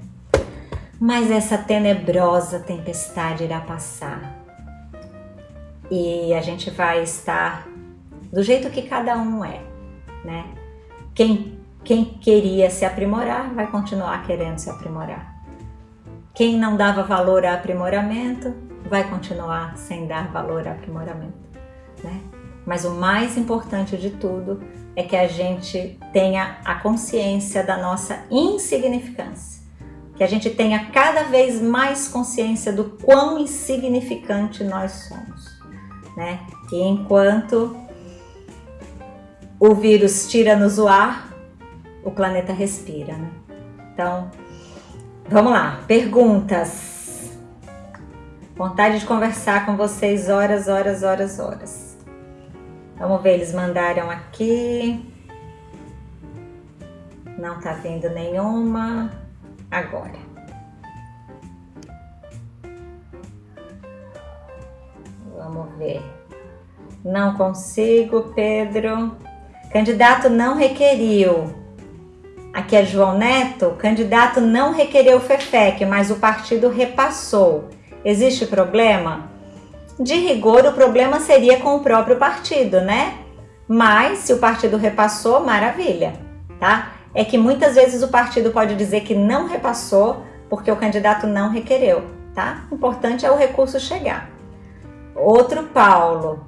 Mas essa tenebrosa tempestade irá passar. E a gente vai estar do jeito que cada um é, né? Quem, quem queria se aprimorar vai continuar querendo se aprimorar. Quem não dava valor a aprimoramento vai continuar sem dar valor a aprimoramento, né? Mas o mais importante de tudo é que a gente tenha a consciência da nossa insignificância, que a gente tenha cada vez mais consciência do quão insignificante nós somos, né? E enquanto o vírus tira-nos o ar, o planeta respira, né? Então, Vamos lá, perguntas. Vontade de conversar com vocês horas, horas, horas, horas. Vamos ver, eles mandaram aqui. Não tá vindo nenhuma. Agora. Vamos ver. Não consigo, Pedro. Candidato não requeriu. Aqui é João Neto, o candidato não requereu o FEFEC, mas o partido repassou. Existe problema? De rigor, o problema seria com o próprio partido, né? Mas se o partido repassou, maravilha, tá? É que muitas vezes o partido pode dizer que não repassou porque o candidato não requereu, tá? O importante é o recurso chegar. Outro Paulo,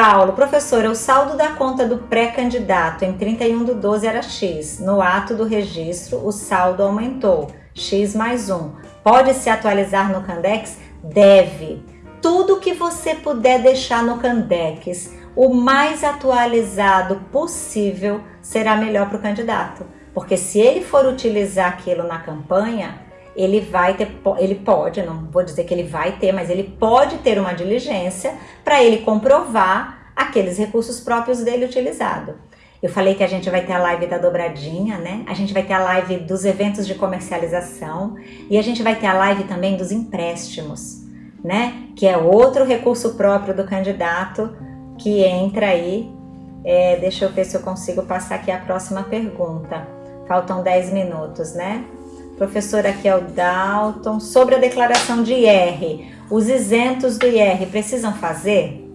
Paulo, professora, o saldo da conta do pré-candidato em 31 do 12 era X. No ato do registro, o saldo aumentou, X mais 1. Pode se atualizar no Candex? Deve. Tudo que você puder deixar no Candex, o mais atualizado possível, será melhor para o candidato. Porque se ele for utilizar aquilo na campanha, ele vai ter, ele pode, não vou dizer que ele vai ter, mas ele pode ter uma diligência para ele comprovar aqueles recursos próprios dele utilizado. Eu falei que a gente vai ter a live da dobradinha, né? A gente vai ter a live dos eventos de comercialização e a gente vai ter a live também dos empréstimos, né? Que é outro recurso próprio do candidato que entra aí. É, deixa eu ver se eu consigo passar aqui a próxima pergunta. Faltam 10 minutos, né? Professor, aqui é o Dalton. Sobre a declaração de IR, os isentos do IR precisam fazer?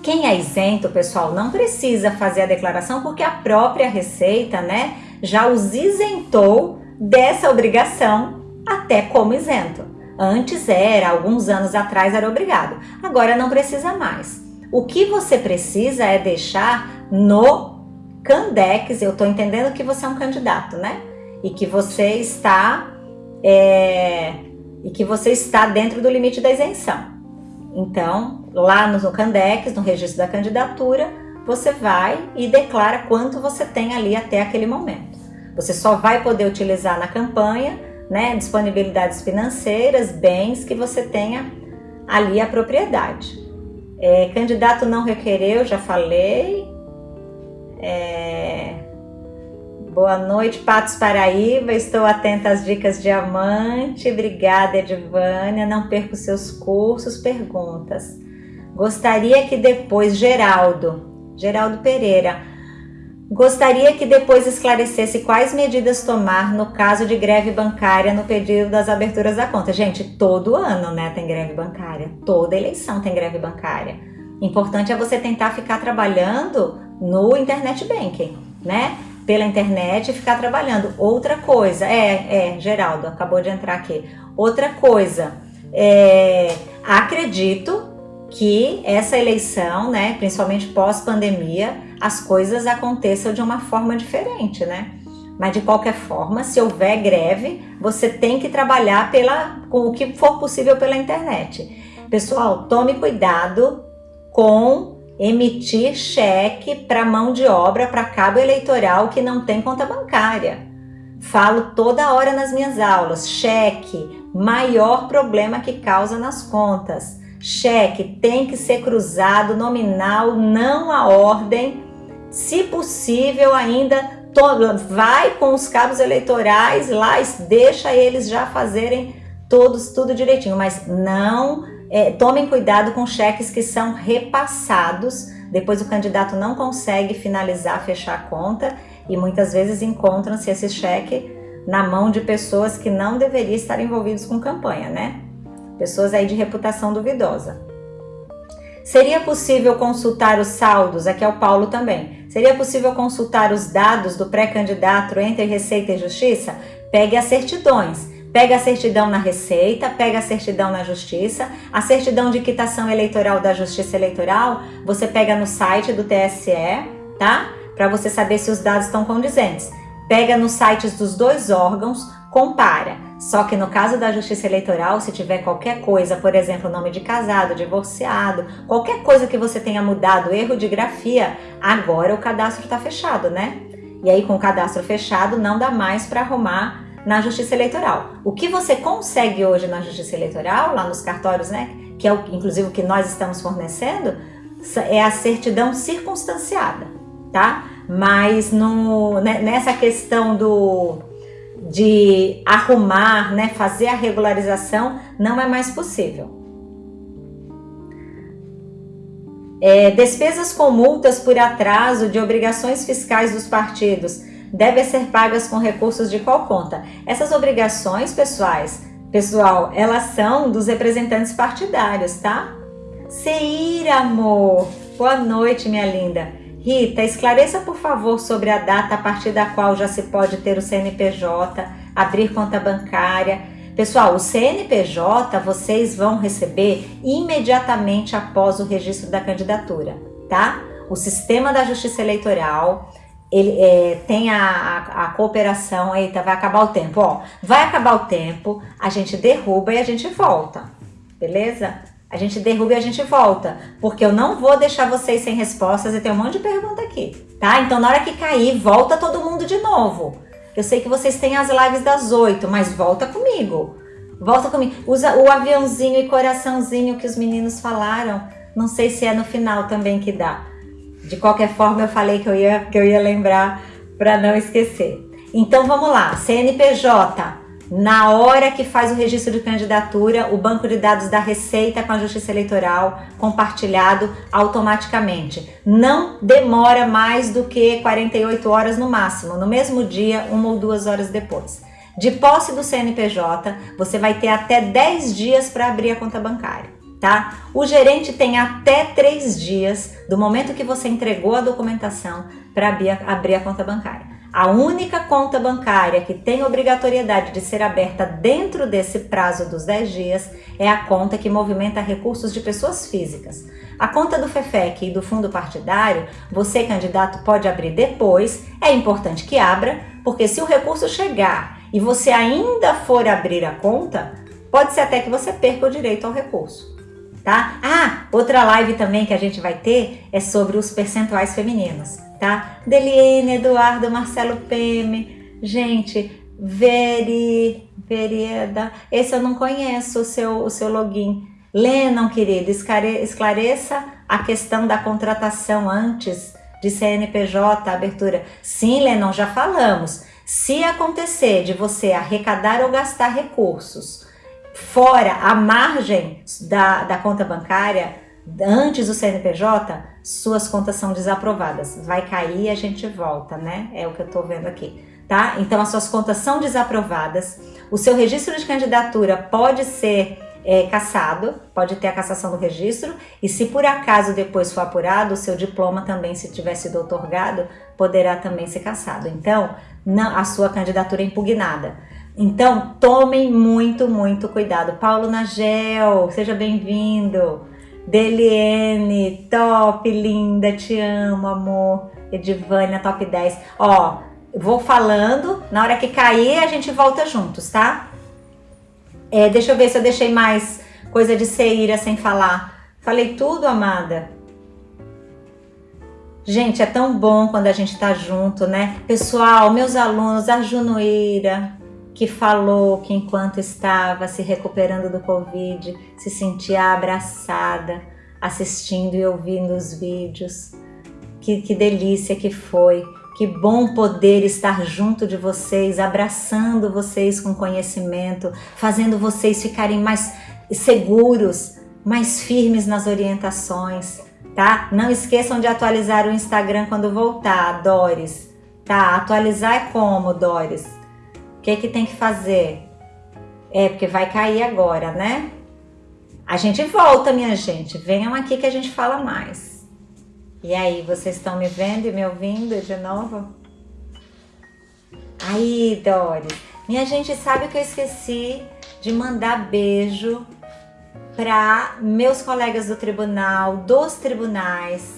Quem é isento, pessoal, não precisa fazer a declaração porque a própria Receita, né, já os isentou dessa obrigação até como isento. Antes era, alguns anos atrás era obrigado, agora não precisa mais. O que você precisa é deixar no Candex, eu estou entendendo que você é um candidato, né? E que você está é, e que você está dentro do limite da isenção. Então, lá no Candex, no registro da candidatura, você vai e declara quanto você tem ali até aquele momento. Você só vai poder utilizar na campanha, né, disponibilidades financeiras, bens que você tenha ali a propriedade. É, candidato não requereu, já falei. É, boa noite, Patos Paraíba. Estou atenta às dicas diamante. Obrigada, Edvânia. Não perca os seus cursos. Perguntas. Gostaria que depois, Geraldo, Geraldo Pereira, Gostaria que depois esclarecesse quais medidas tomar no caso de greve bancária no pedido das aberturas da conta. Gente, todo ano né, tem greve bancária, toda eleição tem greve bancária. Importante é você tentar ficar trabalhando no internet banking, né? Pela internet ficar trabalhando. Outra coisa, é, é, Geraldo, acabou de entrar aqui. Outra coisa, é, acredito que essa eleição, né, principalmente pós-pandemia, as coisas aconteçam de uma forma diferente, né? Mas de qualquer forma, se houver greve, você tem que trabalhar pela, com o que for possível pela internet. Pessoal, tome cuidado com emitir cheque para mão de obra para cabo eleitoral que não tem conta bancária. Falo toda hora nas minhas aulas, cheque, maior problema que causa nas contas. Cheque tem que ser cruzado nominal, não a ordem. Se possível, ainda vai com os cabos eleitorais lá, deixa eles já fazerem todos tudo direitinho, mas não é, tomem cuidado com cheques que são repassados. Depois o candidato não consegue finalizar, fechar a conta e muitas vezes encontram-se esse cheque na mão de pessoas que não deveriam estar envolvidos com campanha, né? pessoas aí de reputação duvidosa. Seria possível consultar os saldos, aqui é o Paulo também, seria possível consultar os dados do pré-candidato entre Receita e Justiça? Pegue as certidões, pega a certidão na Receita, pega a certidão na Justiça, a certidão de quitação eleitoral da Justiça Eleitoral, você pega no site do TSE, tá? Para você saber se os dados estão condizentes. Pega nos sites dos dois órgãos, compara. Só que no caso da justiça eleitoral, se tiver qualquer coisa, por exemplo, nome de casado, divorciado, qualquer coisa que você tenha mudado, erro de grafia, agora o cadastro está fechado, né? E aí com o cadastro fechado não dá mais para arrumar na justiça eleitoral. O que você consegue hoje na justiça eleitoral, lá nos cartórios, né? Que é o, inclusive o que nós estamos fornecendo, é a certidão circunstanciada, tá? Mas no, né, nessa questão do de arrumar, né, fazer a regularização, não é mais possível. É, despesas com multas por atraso de obrigações fiscais dos partidos devem ser pagas com recursos de qual conta? Essas obrigações, pessoais, pessoal, elas são dos representantes partidários, tá? Seir, amor! Boa noite, minha linda. Rita, esclareça por favor sobre a data a partir da qual já se pode ter o CNPJ, abrir conta bancária. Pessoal, o CNPJ vocês vão receber imediatamente após o registro da candidatura, tá? O sistema da Justiça Eleitoral ele é, tem a, a, a, cooperação, eita, vai acabar o tempo, ó, vai acabar o tempo, a gente derruba e a gente volta, beleza? A gente derruba e a gente volta, porque eu não vou deixar vocês sem respostas e tem um monte de pergunta aqui, tá? Então na hora que cair, volta todo mundo de novo. Eu sei que vocês têm as lives das oito, mas volta comigo. Volta comigo. Usa o aviãozinho e coraçãozinho que os meninos falaram. Não sei se é no final também que dá. De qualquer forma, eu falei que eu ia, que eu ia lembrar para não esquecer. Então vamos lá, CNPJ na hora que faz o registro de candidatura, o banco de dados da Receita com a Justiça Eleitoral compartilhado automaticamente. Não demora mais do que 48 horas no máximo, no mesmo dia, uma ou duas horas depois. De posse do CNPJ, você vai ter até 10 dias para abrir a conta bancária. Tá? O gerente tem até três dias do momento que você entregou a documentação para abrir a conta bancária. A única conta bancária que tem obrigatoriedade de ser aberta dentro desse prazo dos 10 dias é a conta que movimenta recursos de pessoas físicas. A conta do FEFEC e do fundo partidário, você candidato pode abrir depois, é importante que abra, porque se o recurso chegar e você ainda for abrir a conta, pode ser até que você perca o direito ao recurso. Tá? Ah, outra live também que a gente vai ter é sobre os percentuais femininos, tá? Deliene, Eduardo, Marcelo Peme, gente, Veri, Verieda, esse eu não conheço o seu, o seu login. Lennon, querido, esclareça a questão da contratação antes de CNPJ, abertura. Sim, Lennon, já falamos. Se acontecer de você arrecadar ou gastar recursos fora a margem da, da conta bancária, antes do CNPJ, suas contas são desaprovadas. Vai cair e a gente volta, né? É o que eu tô vendo aqui, tá? Então, as suas contas são desaprovadas. O seu registro de candidatura pode ser é, cassado, pode ter a cassação do registro, e se por acaso depois for apurado, o seu diploma também, se tiver sido otorgado, poderá também ser cassado. Então, não, a sua candidatura é impugnada. Então, tomem muito, muito cuidado. Paulo Nagel, seja bem-vindo. Deliene, top, linda, te amo, amor. Edivânia, top 10. Ó, vou falando, na hora que cair a gente volta juntos, tá? É, deixa eu ver se eu deixei mais coisa de Seira sem falar. Falei tudo, amada? Gente, é tão bom quando a gente tá junto, né? Pessoal, meus alunos, a Junoeira, que falou que enquanto estava se recuperando do Covid, se sentia abraçada, assistindo e ouvindo os vídeos. Que, que delícia que foi. Que bom poder estar junto de vocês, abraçando vocês com conhecimento, fazendo vocês ficarem mais seguros, mais firmes nas orientações, tá? Não esqueçam de atualizar o Instagram quando voltar, Doris, tá? Atualizar é como, Doris? O que que tem que fazer? É, porque vai cair agora, né? A gente volta, minha gente. Venham aqui que a gente fala mais. E aí, vocês estão me vendo e me ouvindo de novo? Aí, Doris, minha gente sabe que eu esqueci de mandar beijo para meus colegas do tribunal, dos tribunais,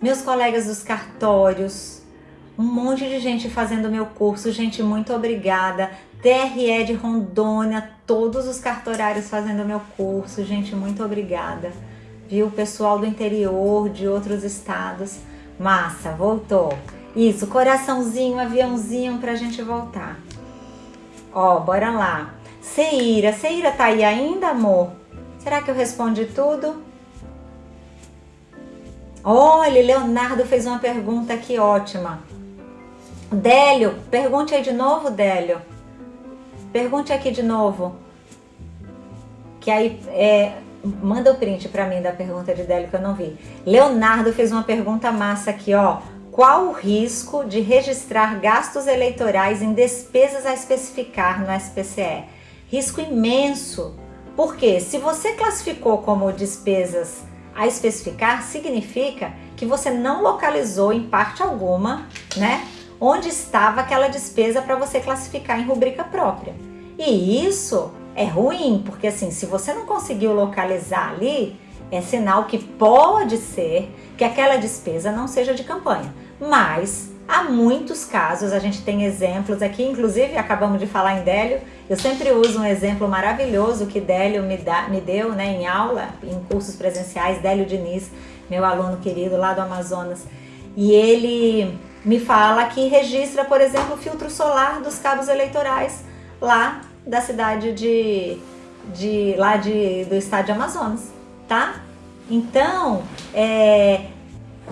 meus colegas dos cartórios, um monte de gente fazendo meu curso, gente, muito obrigada. TRE de Rondônia, todos os cartorários fazendo meu curso, gente, muito obrigada viu? Pessoal do interior, de outros estados. Massa, voltou. Isso, coraçãozinho, aviãozinho pra gente voltar. Ó, bora lá. Seira, Seira tá aí ainda, amor? Será que eu respondi tudo? Olha, Leonardo fez uma pergunta aqui ótima. Délio, pergunte aí de novo, Délio. Pergunte aqui de novo. Que aí, é, Manda o print para mim da pergunta de Délio que eu não vi. Leonardo fez uma pergunta massa aqui, ó. Qual o risco de registrar gastos eleitorais em despesas a especificar no SPCE? Risco imenso. Porque se você classificou como despesas a especificar, significa que você não localizou em parte alguma, né? Onde estava aquela despesa para você classificar em rubrica própria. E isso é ruim, porque assim, se você não conseguiu localizar ali, é sinal que pode ser que aquela despesa não seja de campanha. Mas há muitos casos, a gente tem exemplos aqui, inclusive acabamos de falar em Délio, eu sempre uso um exemplo maravilhoso que Délio me, dá, me deu né, em aula, em cursos presenciais, Délio Diniz, meu aluno querido lá do Amazonas, e ele me fala que registra, por exemplo, o filtro solar dos cabos eleitorais lá da cidade de, de lá de, do estado de Amazonas, tá? Então, é,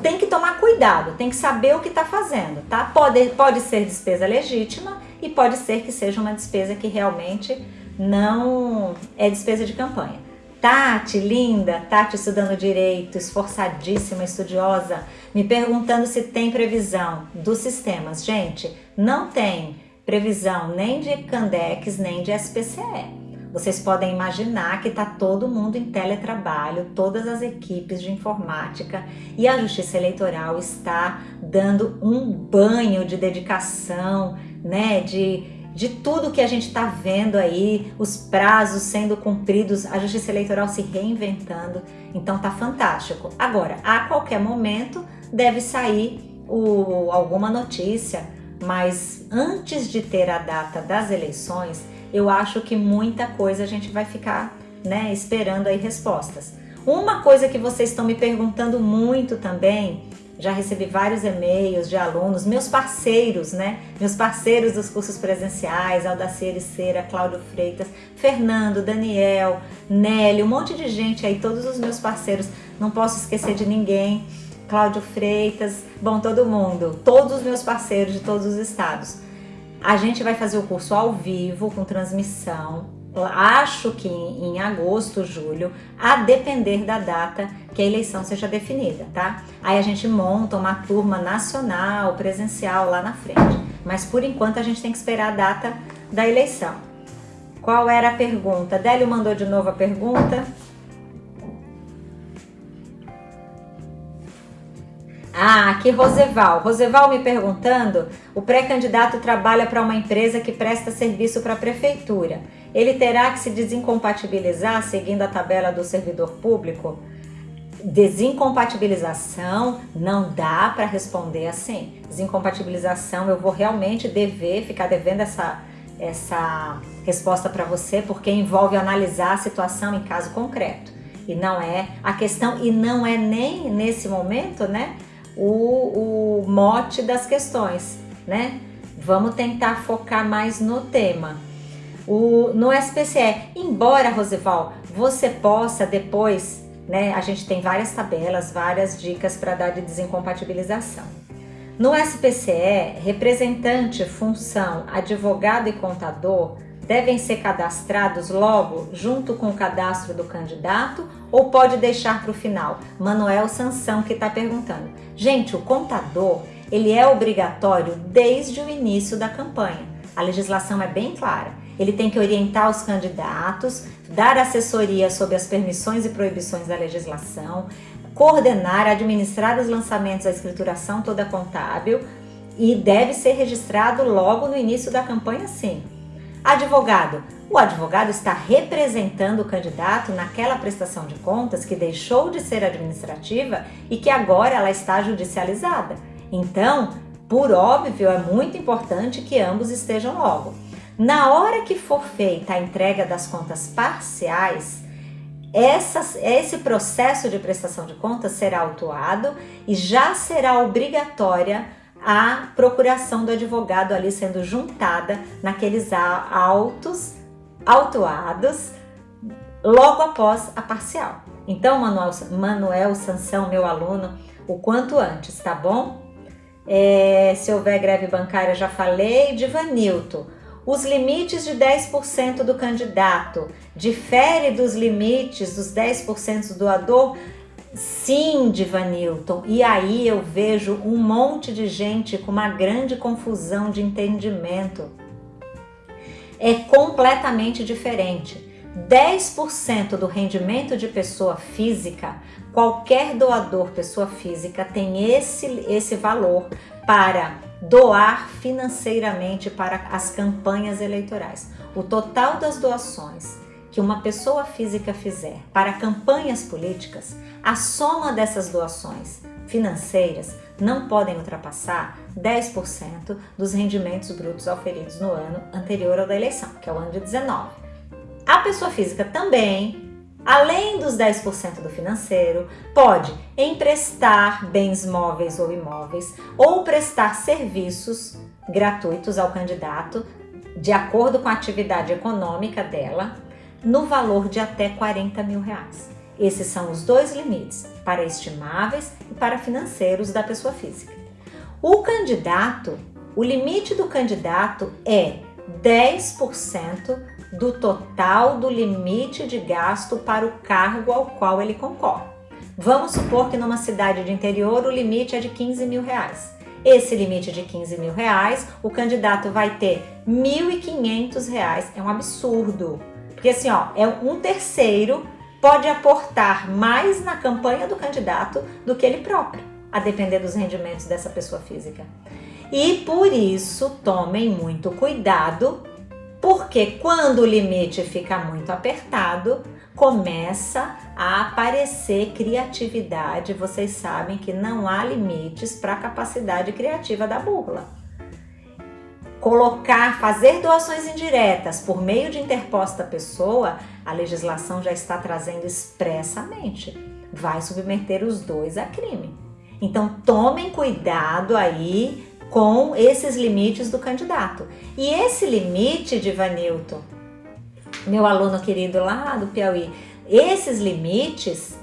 tem que tomar cuidado, tem que saber o que está fazendo, tá? Pode, pode ser despesa legítima e pode ser que seja uma despesa que realmente não é despesa de campanha. Tati, linda, Tati estudando direito, esforçadíssima, estudiosa, me perguntando se tem previsão dos sistemas. Gente, não tem previsão nem de Candex, nem de SPCE. Vocês podem imaginar que está todo mundo em teletrabalho, todas as equipes de informática e a Justiça Eleitoral está dando um banho de dedicação, né, de, de tudo que a gente está vendo aí, os prazos sendo cumpridos, a Justiça Eleitoral se reinventando, então tá fantástico. Agora, a qualquer momento deve sair o, alguma notícia mas antes de ter a data das eleições, eu acho que muita coisa a gente vai ficar né, esperando aí respostas. Uma coisa que vocês estão me perguntando muito também, já recebi vários e-mails de alunos, meus parceiros, né? Meus parceiros dos cursos presenciais, Aldacir Cera, Cláudio Freitas, Fernando, Daniel, Nélio, um monte de gente aí, todos os meus parceiros, não posso esquecer de ninguém. Cláudio Freitas, bom, todo mundo, todos os meus parceiros de todos os estados. A gente vai fazer o curso ao vivo, com transmissão, acho que em, agosto, julho, a depender da data que a eleição seja definida, tá? Aí a gente monta uma turma nacional, presencial lá na frente. Mas por enquanto a gente tem que esperar a data da eleição. Qual era a pergunta? Délio mandou de novo a pergunta. Ah, aqui Roseval. Roseval me perguntando, o pré-candidato trabalha para uma empresa que presta serviço para a prefeitura ele terá que se desincompatibilizar seguindo a tabela do servidor público? Desincompatibilização não dá para responder assim. Desincompatibilização eu vou realmente dever, ficar devendo essa, essa resposta para você, porque envolve analisar a situação em caso concreto. E não é a questão, e não é nem nesse momento, né, o, o mote das questões, né? Vamos tentar focar mais no tema. O, no SPCE, embora, Roseval, você possa depois, né, a gente tem várias tabelas, várias dicas para dar de desincompatibilização. No SPCE, representante, função, advogado e contador devem ser cadastrados logo junto com o cadastro do candidato ou pode deixar para o final? Manuel Sansão que está perguntando. Gente, o contador ele é obrigatório desde o início da campanha. A legislação é bem clara. Ele tem que orientar os candidatos, dar assessoria sobre as permissões e proibições da legislação, coordenar, administrar os lançamentos da escrituração toda contábil e deve ser registrado logo no início da campanha sim. Advogado. O advogado está representando o candidato naquela prestação de contas que deixou de ser administrativa e que agora ela está judicializada. Então, por óbvio, é muito importante que ambos estejam logo. Na hora que for feita a entrega das contas parciais, essa, esse processo de prestação de contas será autuado e já será obrigatória a procuração do advogado ali sendo juntada naqueles autos autuados logo após a parcial. Então, Manuel, Manuel Sansão, meu aluno, o quanto antes, tá bom? É, se houver greve bancária, já falei. Divanilton, os limites de 10% do candidato difere dos limites dos 10% do doador? Sim, Divanilton. E aí eu vejo um monte de gente com uma grande confusão de entendimento. É completamente diferente. 10% do rendimento de pessoa física, qualquer doador pessoa física tem esse, esse valor para doar financeiramente para as campanhas eleitorais. O total das doações que uma pessoa física fizer para campanhas políticas, a soma dessas doações financeiras não podem ultrapassar 10% dos rendimentos brutos auferidos no ano anterior ao da eleição, que é o ano de 19. A pessoa física também além dos 10% do financeiro, pode emprestar bens móveis ou imóveis ou prestar serviços gratuitos ao candidato de acordo com a atividade econômica dela no valor de até 40 mil reais. Esses são os dois limites para estimáveis e para financeiros da pessoa física. O candidato, o limite do candidato é 10% do total do limite de gasto para o cargo ao qual ele concorre. Vamos supor que numa cidade de interior o limite é de 15 mil reais. Esse limite de 15 mil reais, o candidato vai ter 1.500 reais. É um absurdo. Porque assim, ó, é um terceiro pode aportar mais na campanha do candidato do que ele próprio, a depender dos rendimentos dessa pessoa física. E por isso, tomem muito cuidado porque quando o limite fica muito apertado, começa a aparecer criatividade. Vocês sabem que não há limites para a capacidade criativa da burla. Colocar, fazer doações indiretas por meio de interposta pessoa, a legislação já está trazendo expressamente. Vai submeter os dois a crime. Então tomem cuidado aí com esses limites do candidato. E esse limite de Vanilton, meu aluno querido lá do Piauí, esses limites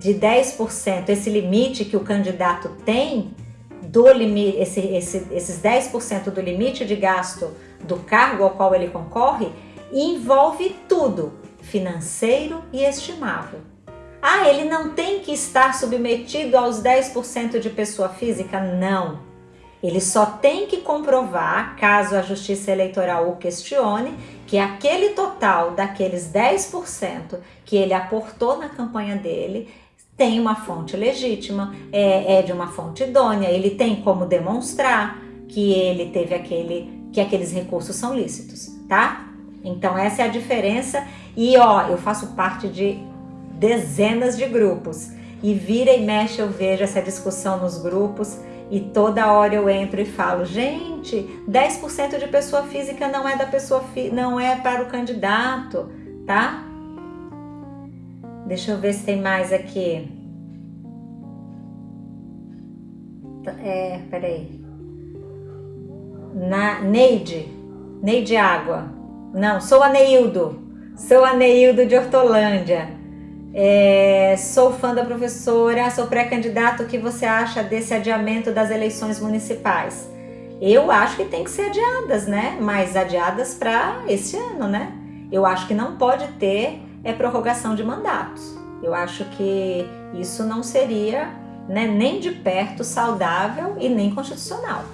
de 10%, esse limite que o candidato tem, do esse, esse, esses 10% do limite de gasto do cargo ao qual ele concorre, envolve tudo, financeiro e estimável. Ah, ele não tem que estar submetido aos 10% de pessoa física? Não. Ele só tem que comprovar, caso a Justiça Eleitoral o questione, que aquele total daqueles 10% que ele aportou na campanha dele tem uma fonte legítima, é, é de uma fonte idônea, ele tem como demonstrar que ele teve aquele, que aqueles recursos são lícitos, tá? Então essa é a diferença e ó, eu faço parte de dezenas de grupos e vira e mexe eu vejo essa discussão nos grupos e toda hora eu entro e falo, gente, 10% de pessoa física não é da pessoa não é para o candidato, tá? Deixa eu ver se tem mais aqui. É, peraí. Na, Neide. Neide Água. Não, sou a Neildo. Sou a Neildo de Hortolândia. É, sou fã da professora, sou pré-candidato. O que você acha desse adiamento das eleições municipais? Eu acho que tem que ser adiadas, né? Mas adiadas para esse ano, né? Eu acho que não pode ter é prorrogação de mandatos. Eu acho que isso não seria né, nem de perto saudável e nem constitucional.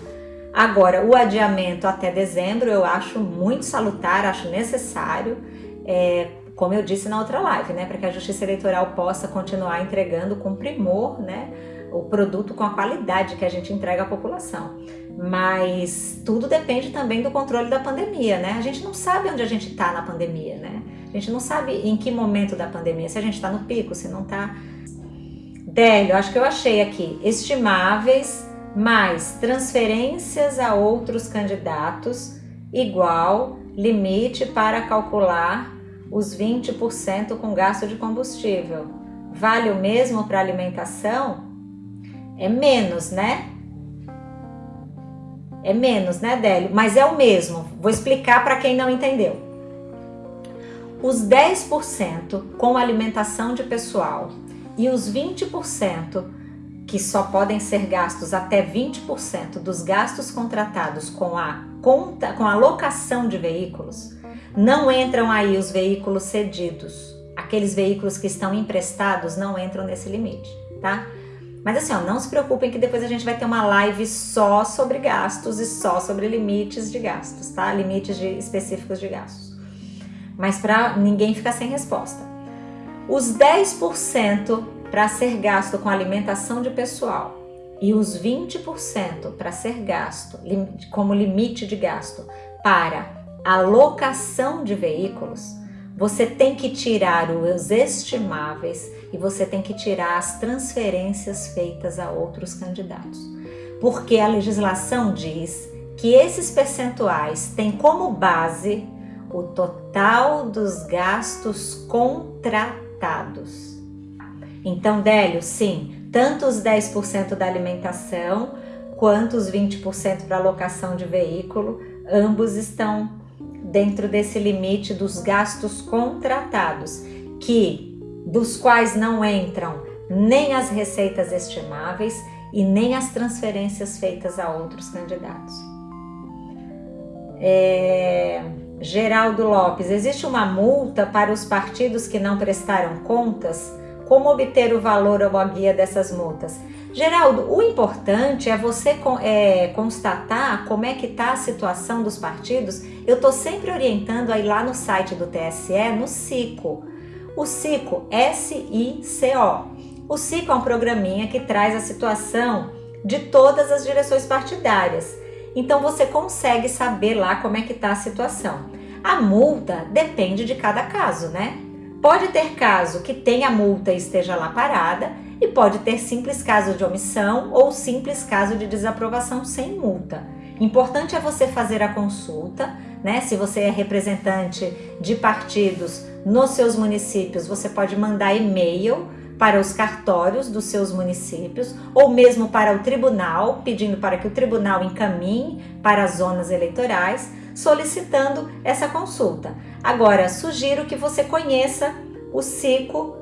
Agora, o adiamento até dezembro eu acho muito salutar, acho necessário, é, como eu disse na outra live, né, para que a Justiça Eleitoral possa continuar entregando com primor né, o produto com a qualidade que a gente entrega à população. Mas tudo depende também do controle da pandemia, né? A gente não sabe onde a gente está na pandemia, né? A gente não sabe em que momento da pandemia, se a gente está no pico, se não está. Délio, acho que eu achei aqui, estimáveis mais transferências a outros candidatos igual limite para calcular os 20% com gasto de combustível. Vale o mesmo para alimentação? É menos, né? É menos, né, Délio? Mas é o mesmo. Vou explicar para quem não entendeu os 10% com alimentação de pessoal e os 20% que só podem ser gastos até 20% dos gastos contratados com a conta, com a locação de veículos, não entram aí os veículos cedidos. Aqueles veículos que estão emprestados não entram nesse limite, tá? Mas assim, ó, não se preocupem que depois a gente vai ter uma live só sobre gastos e só sobre limites de gastos, tá? Limites de, específicos de gastos mas para ninguém ficar sem resposta. Os 10% para ser gasto com alimentação de pessoal e os 20% para ser gasto como limite de gasto para alocação de veículos, você tem que tirar os estimáveis e você tem que tirar as transferências feitas a outros candidatos. Porque a legislação diz que esses percentuais têm como base o total dos gastos contratados. Então, Délio, sim, tanto os 10% da alimentação quanto os 20% para alocação de veículo, ambos estão dentro desse limite dos gastos contratados, que dos quais não entram nem as receitas estimáveis e nem as transferências feitas a outros candidatos. É... Geraldo Lopes, existe uma multa para os partidos que não prestaram contas? Como obter o valor ou a guia dessas multas? Geraldo, o importante é você é, constatar como é que está a situação dos partidos. Eu estou sempre orientando aí lá no site do TSE, no SICO. O SICO, S-I-C-O. O SICO é um programinha que traz a situação de todas as direções partidárias. Então você consegue saber lá como é que está a situação. A multa depende de cada caso, né? Pode ter caso que tenha multa e esteja lá parada, e pode ter simples caso de omissão ou simples caso de desaprovação sem multa. Importante é você fazer a consulta, né? Se você é representante de partidos nos seus municípios, você pode mandar e-mail para os cartórios dos seus municípios ou mesmo para o tribunal, pedindo para que o tribunal encaminhe para as zonas eleitorais, solicitando essa consulta. Agora, sugiro que você conheça o CICO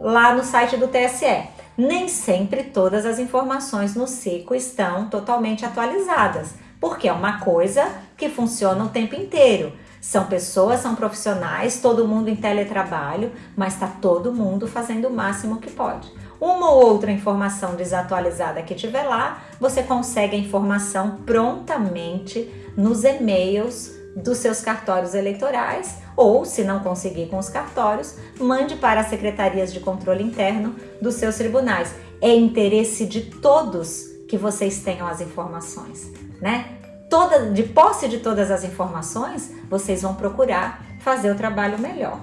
lá no site do TSE. Nem sempre todas as informações no CICO estão totalmente atualizadas, porque é uma coisa que funciona o tempo inteiro. São pessoas, são profissionais, todo mundo em teletrabalho, mas está todo mundo fazendo o máximo que pode. Uma ou outra informação desatualizada que tiver lá, você consegue a informação prontamente nos e-mails dos seus cartórios eleitorais ou, se não conseguir com os cartórios, mande para as secretarias de controle interno dos seus tribunais. É interesse de todos que vocês tenham as informações, né? Toda, de posse de todas as informações, vocês vão procurar fazer o trabalho melhor.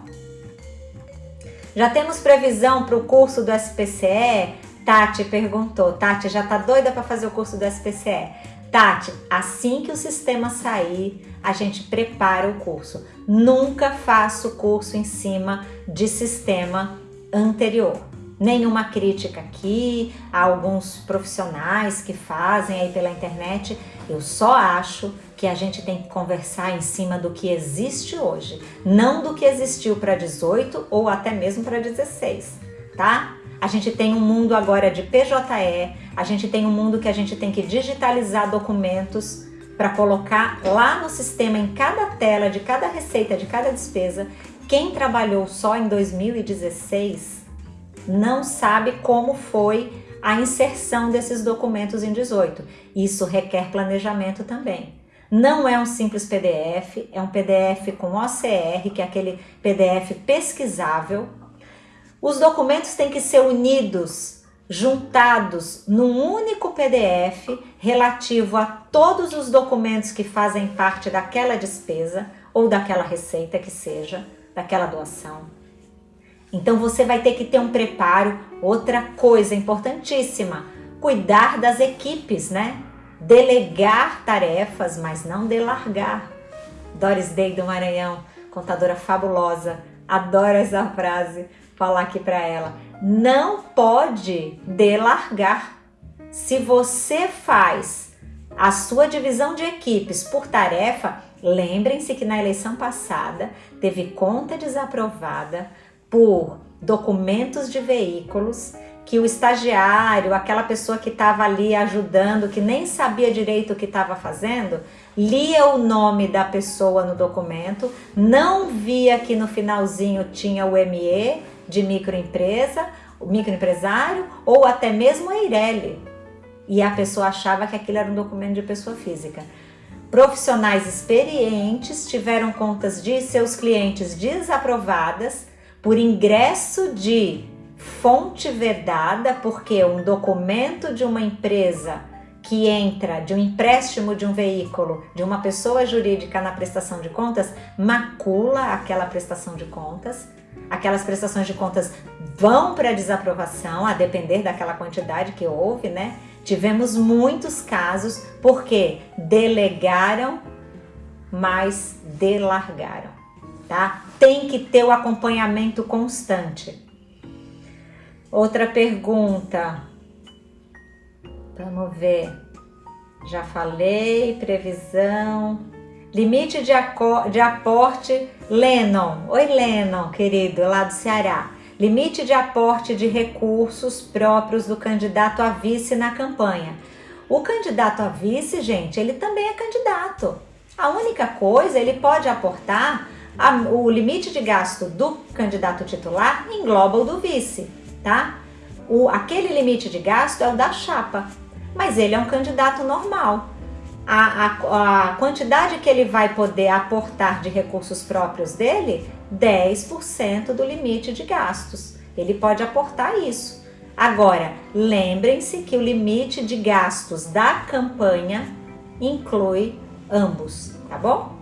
Já temos previsão para o curso do SPCE? Tati perguntou. Tati, já tá doida para fazer o curso do SPCE? Tati, assim que o sistema sair, a gente prepara o curso. Nunca faço curso em cima de sistema anterior nenhuma crítica aqui a alguns profissionais que fazem aí pela internet. Eu só acho que a gente tem que conversar em cima do que existe hoje, não do que existiu para 18 ou até mesmo para 16, tá? A gente tem um mundo agora de PJE, a gente tem um mundo que a gente tem que digitalizar documentos para colocar lá no sistema, em cada tela, de cada receita, de cada despesa. Quem trabalhou só em 2016 não sabe como foi a inserção desses documentos em 18. Isso requer planejamento também. Não é um simples PDF, é um PDF com OCR, que é aquele PDF pesquisável. Os documentos têm que ser unidos, juntados num único PDF relativo a todos os documentos que fazem parte daquela despesa ou daquela receita que seja, daquela doação. Então você vai ter que ter um preparo. Outra coisa importantíssima, cuidar das equipes, né? Delegar tarefas, mas não delargar. Doris Day do Maranhão, contadora fabulosa, adoro essa frase, falar aqui para ela. Não pode delargar. Se você faz a sua divisão de equipes por tarefa, lembrem-se que na eleição passada teve conta desaprovada, por documentos de veículos que o estagiário, aquela pessoa que estava ali ajudando, que nem sabia direito o que estava fazendo, lia o nome da pessoa no documento, não via que no finalzinho tinha o ME de microempresa, o microempresário ou até mesmo a Eireli. E a pessoa achava que aquilo era um documento de pessoa física. Profissionais experientes tiveram contas de seus clientes desaprovadas por ingresso de fonte vedada, porque um documento de uma empresa que entra de um empréstimo de um veículo de uma pessoa jurídica na prestação de contas macula aquela prestação de contas. Aquelas prestações de contas vão para desaprovação, a depender daquela quantidade que houve, né? Tivemos muitos casos porque delegaram, mas delargaram tá? Tem que ter o acompanhamento constante. Outra pergunta. Vamos ver. Já falei, previsão. Limite de, de aporte, Lennon. Oi, Lennon, querido, lá do Ceará. Limite de aporte de recursos próprios do candidato a vice na campanha. O candidato a vice, gente, ele também é candidato. A única coisa, ele pode aportar a, o limite de gasto do candidato titular engloba o do vice, tá? O, aquele limite de gasto é o da chapa, mas ele é um candidato normal. A, a, a quantidade que ele vai poder aportar de recursos próprios dele, 10% do limite de gastos. Ele pode aportar isso. Agora, lembrem-se que o limite de gastos da campanha inclui ambos, tá bom?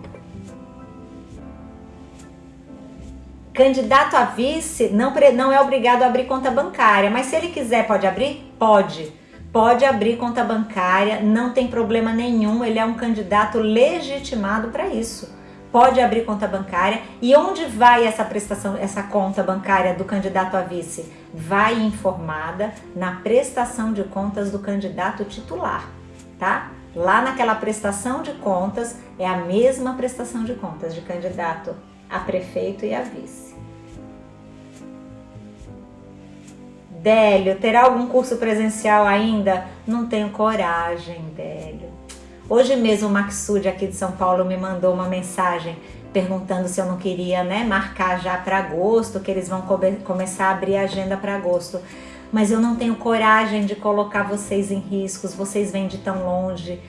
Candidato a vice não, não é obrigado a abrir conta bancária, mas se ele quiser, pode abrir? Pode. pode abrir conta bancária, não tem problema nenhum, ele é um candidato legitimado para isso. Pode abrir conta bancária. E onde vai essa prestação, essa conta bancária do candidato a vice? Vai informada na prestação de contas do candidato titular, tá? Lá naquela prestação de contas é a mesma prestação de contas de candidato a prefeito e a vice. Délio, terá algum curso presencial ainda? Não tenho coragem, Délio. Hoje mesmo o Maxud aqui de São Paulo me mandou uma mensagem perguntando se eu não queria né, marcar já para agosto, que eles vão começar a abrir a agenda para agosto. Mas eu não tenho coragem de colocar vocês em riscos, vocês vêm de tão longe,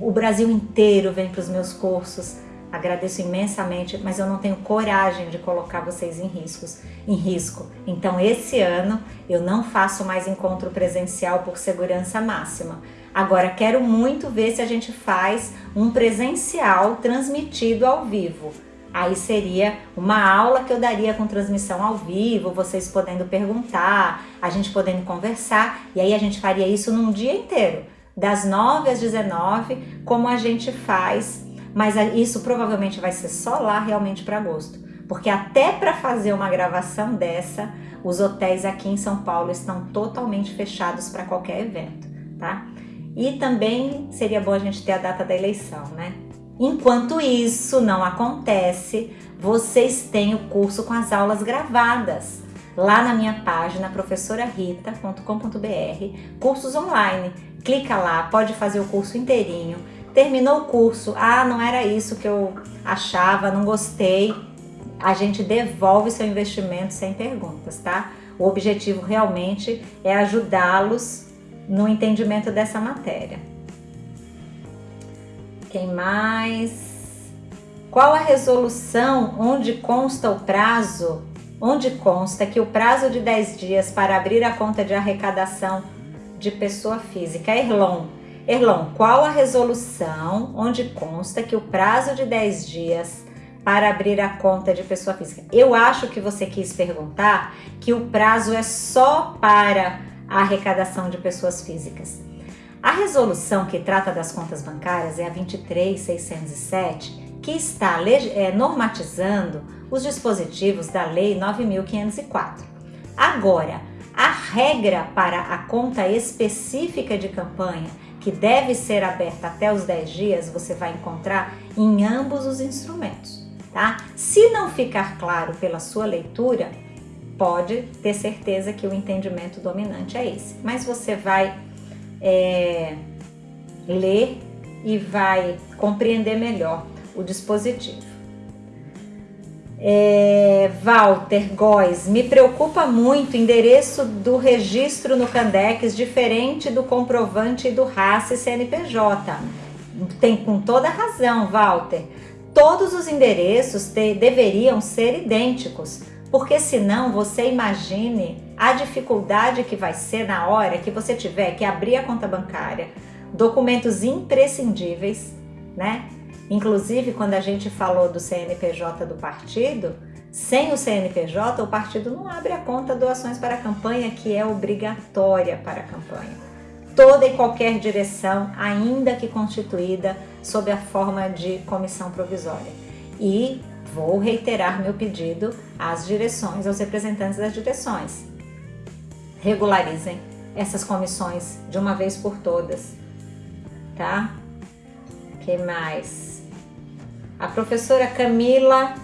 o Brasil inteiro vem para os meus cursos. Agradeço imensamente, mas eu não tenho coragem de colocar vocês em riscos, em risco. Então esse ano eu não faço mais encontro presencial por segurança máxima. Agora quero muito ver se a gente faz um presencial transmitido ao vivo. Aí seria uma aula que eu daria com transmissão ao vivo, vocês podendo perguntar, a gente podendo conversar, e aí a gente faria isso num dia inteiro, das 9 às 19, como a gente faz mas isso provavelmente vai ser só lá realmente para agosto, porque até para fazer uma gravação dessa, os hotéis aqui em São Paulo estão totalmente fechados para qualquer evento, tá? E também seria bom a gente ter a data da eleição, né? Enquanto isso não acontece, vocês têm o curso com as aulas gravadas lá na minha página professorarita.com.br, cursos online. Clica lá, pode fazer o curso inteirinho terminou o curso, ah, não era isso que eu achava, não gostei, a gente devolve seu investimento sem perguntas, tá? O objetivo realmente é ajudá-los no entendimento dessa matéria. Quem mais? Qual a resolução onde consta o prazo? Onde consta que o prazo de 10 dias para abrir a conta de arrecadação de pessoa física, Erlon, Erlon, qual a resolução onde consta que o prazo de 10 dias para abrir a conta de pessoa física? Eu acho que você quis perguntar que o prazo é só para a arrecadação de pessoas físicas. A resolução que trata das contas bancárias é a 23607, que está é, normatizando os dispositivos da Lei 9504. Agora, a regra para a conta específica de campanha que deve ser aberta até os 10 dias, você vai encontrar em ambos os instrumentos, tá? Se não ficar claro pela sua leitura, pode ter certeza que o entendimento dominante é esse. Mas você vai é, ler e vai compreender melhor o dispositivo. É, Walter Góes, me preocupa muito o endereço do registro no Candex diferente do comprovante do RAS e CNPJ. Tem com toda razão, Walter. Todos os endereços te, deveriam ser idênticos, porque senão você imagine a dificuldade que vai ser na hora que você tiver que abrir a conta bancária, documentos imprescindíveis, né? Inclusive, quando a gente falou do CNPJ do partido, sem o CNPJ, o partido não abre a conta doações para a campanha, que é obrigatória para a campanha. Toda e qualquer direção, ainda que constituída sob a forma de comissão provisória. E vou reiterar meu pedido às direções, aos representantes das direções. Regularizem essas comissões de uma vez por todas, tá? que mais? A professora Camila,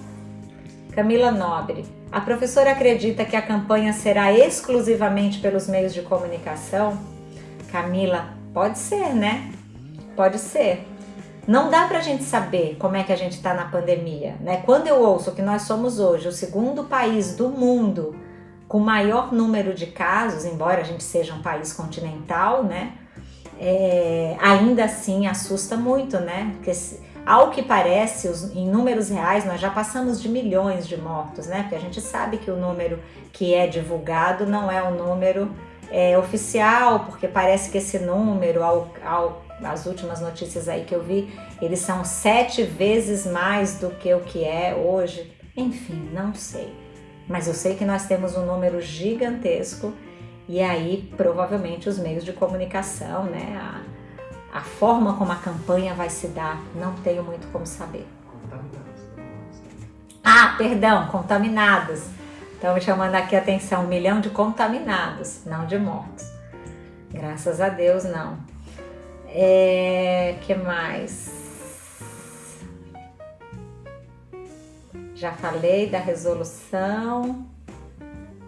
Camila Nobre. A professora acredita que a campanha será exclusivamente pelos meios de comunicação? Camila, pode ser, né? Pode ser. Não dá para a gente saber como é que a gente está na pandemia, né? Quando eu ouço que nós somos hoje o segundo país do mundo com maior número de casos, embora a gente seja um país continental, né? É, ainda assim assusta muito, né? Porque ao que parece, os, em números reais, nós já passamos de milhões de mortos, né? Porque a gente sabe que o número que é divulgado não é o número é, oficial, porque parece que esse número, ao, ao, as últimas notícias aí que eu vi, eles são sete vezes mais do que o que é hoje. Enfim, não sei. Mas eu sei que nós temos um número gigantesco E aí, provavelmente, os meios de comunicação, né? A, a forma como a campanha vai se dar, não tenho muito como saber. Ah, perdão, contaminados. Estamos chamando aqui a atenção, um milhão de contaminados, não de mortos. Graças a Deus, não. É, que mais? Já falei da resolução.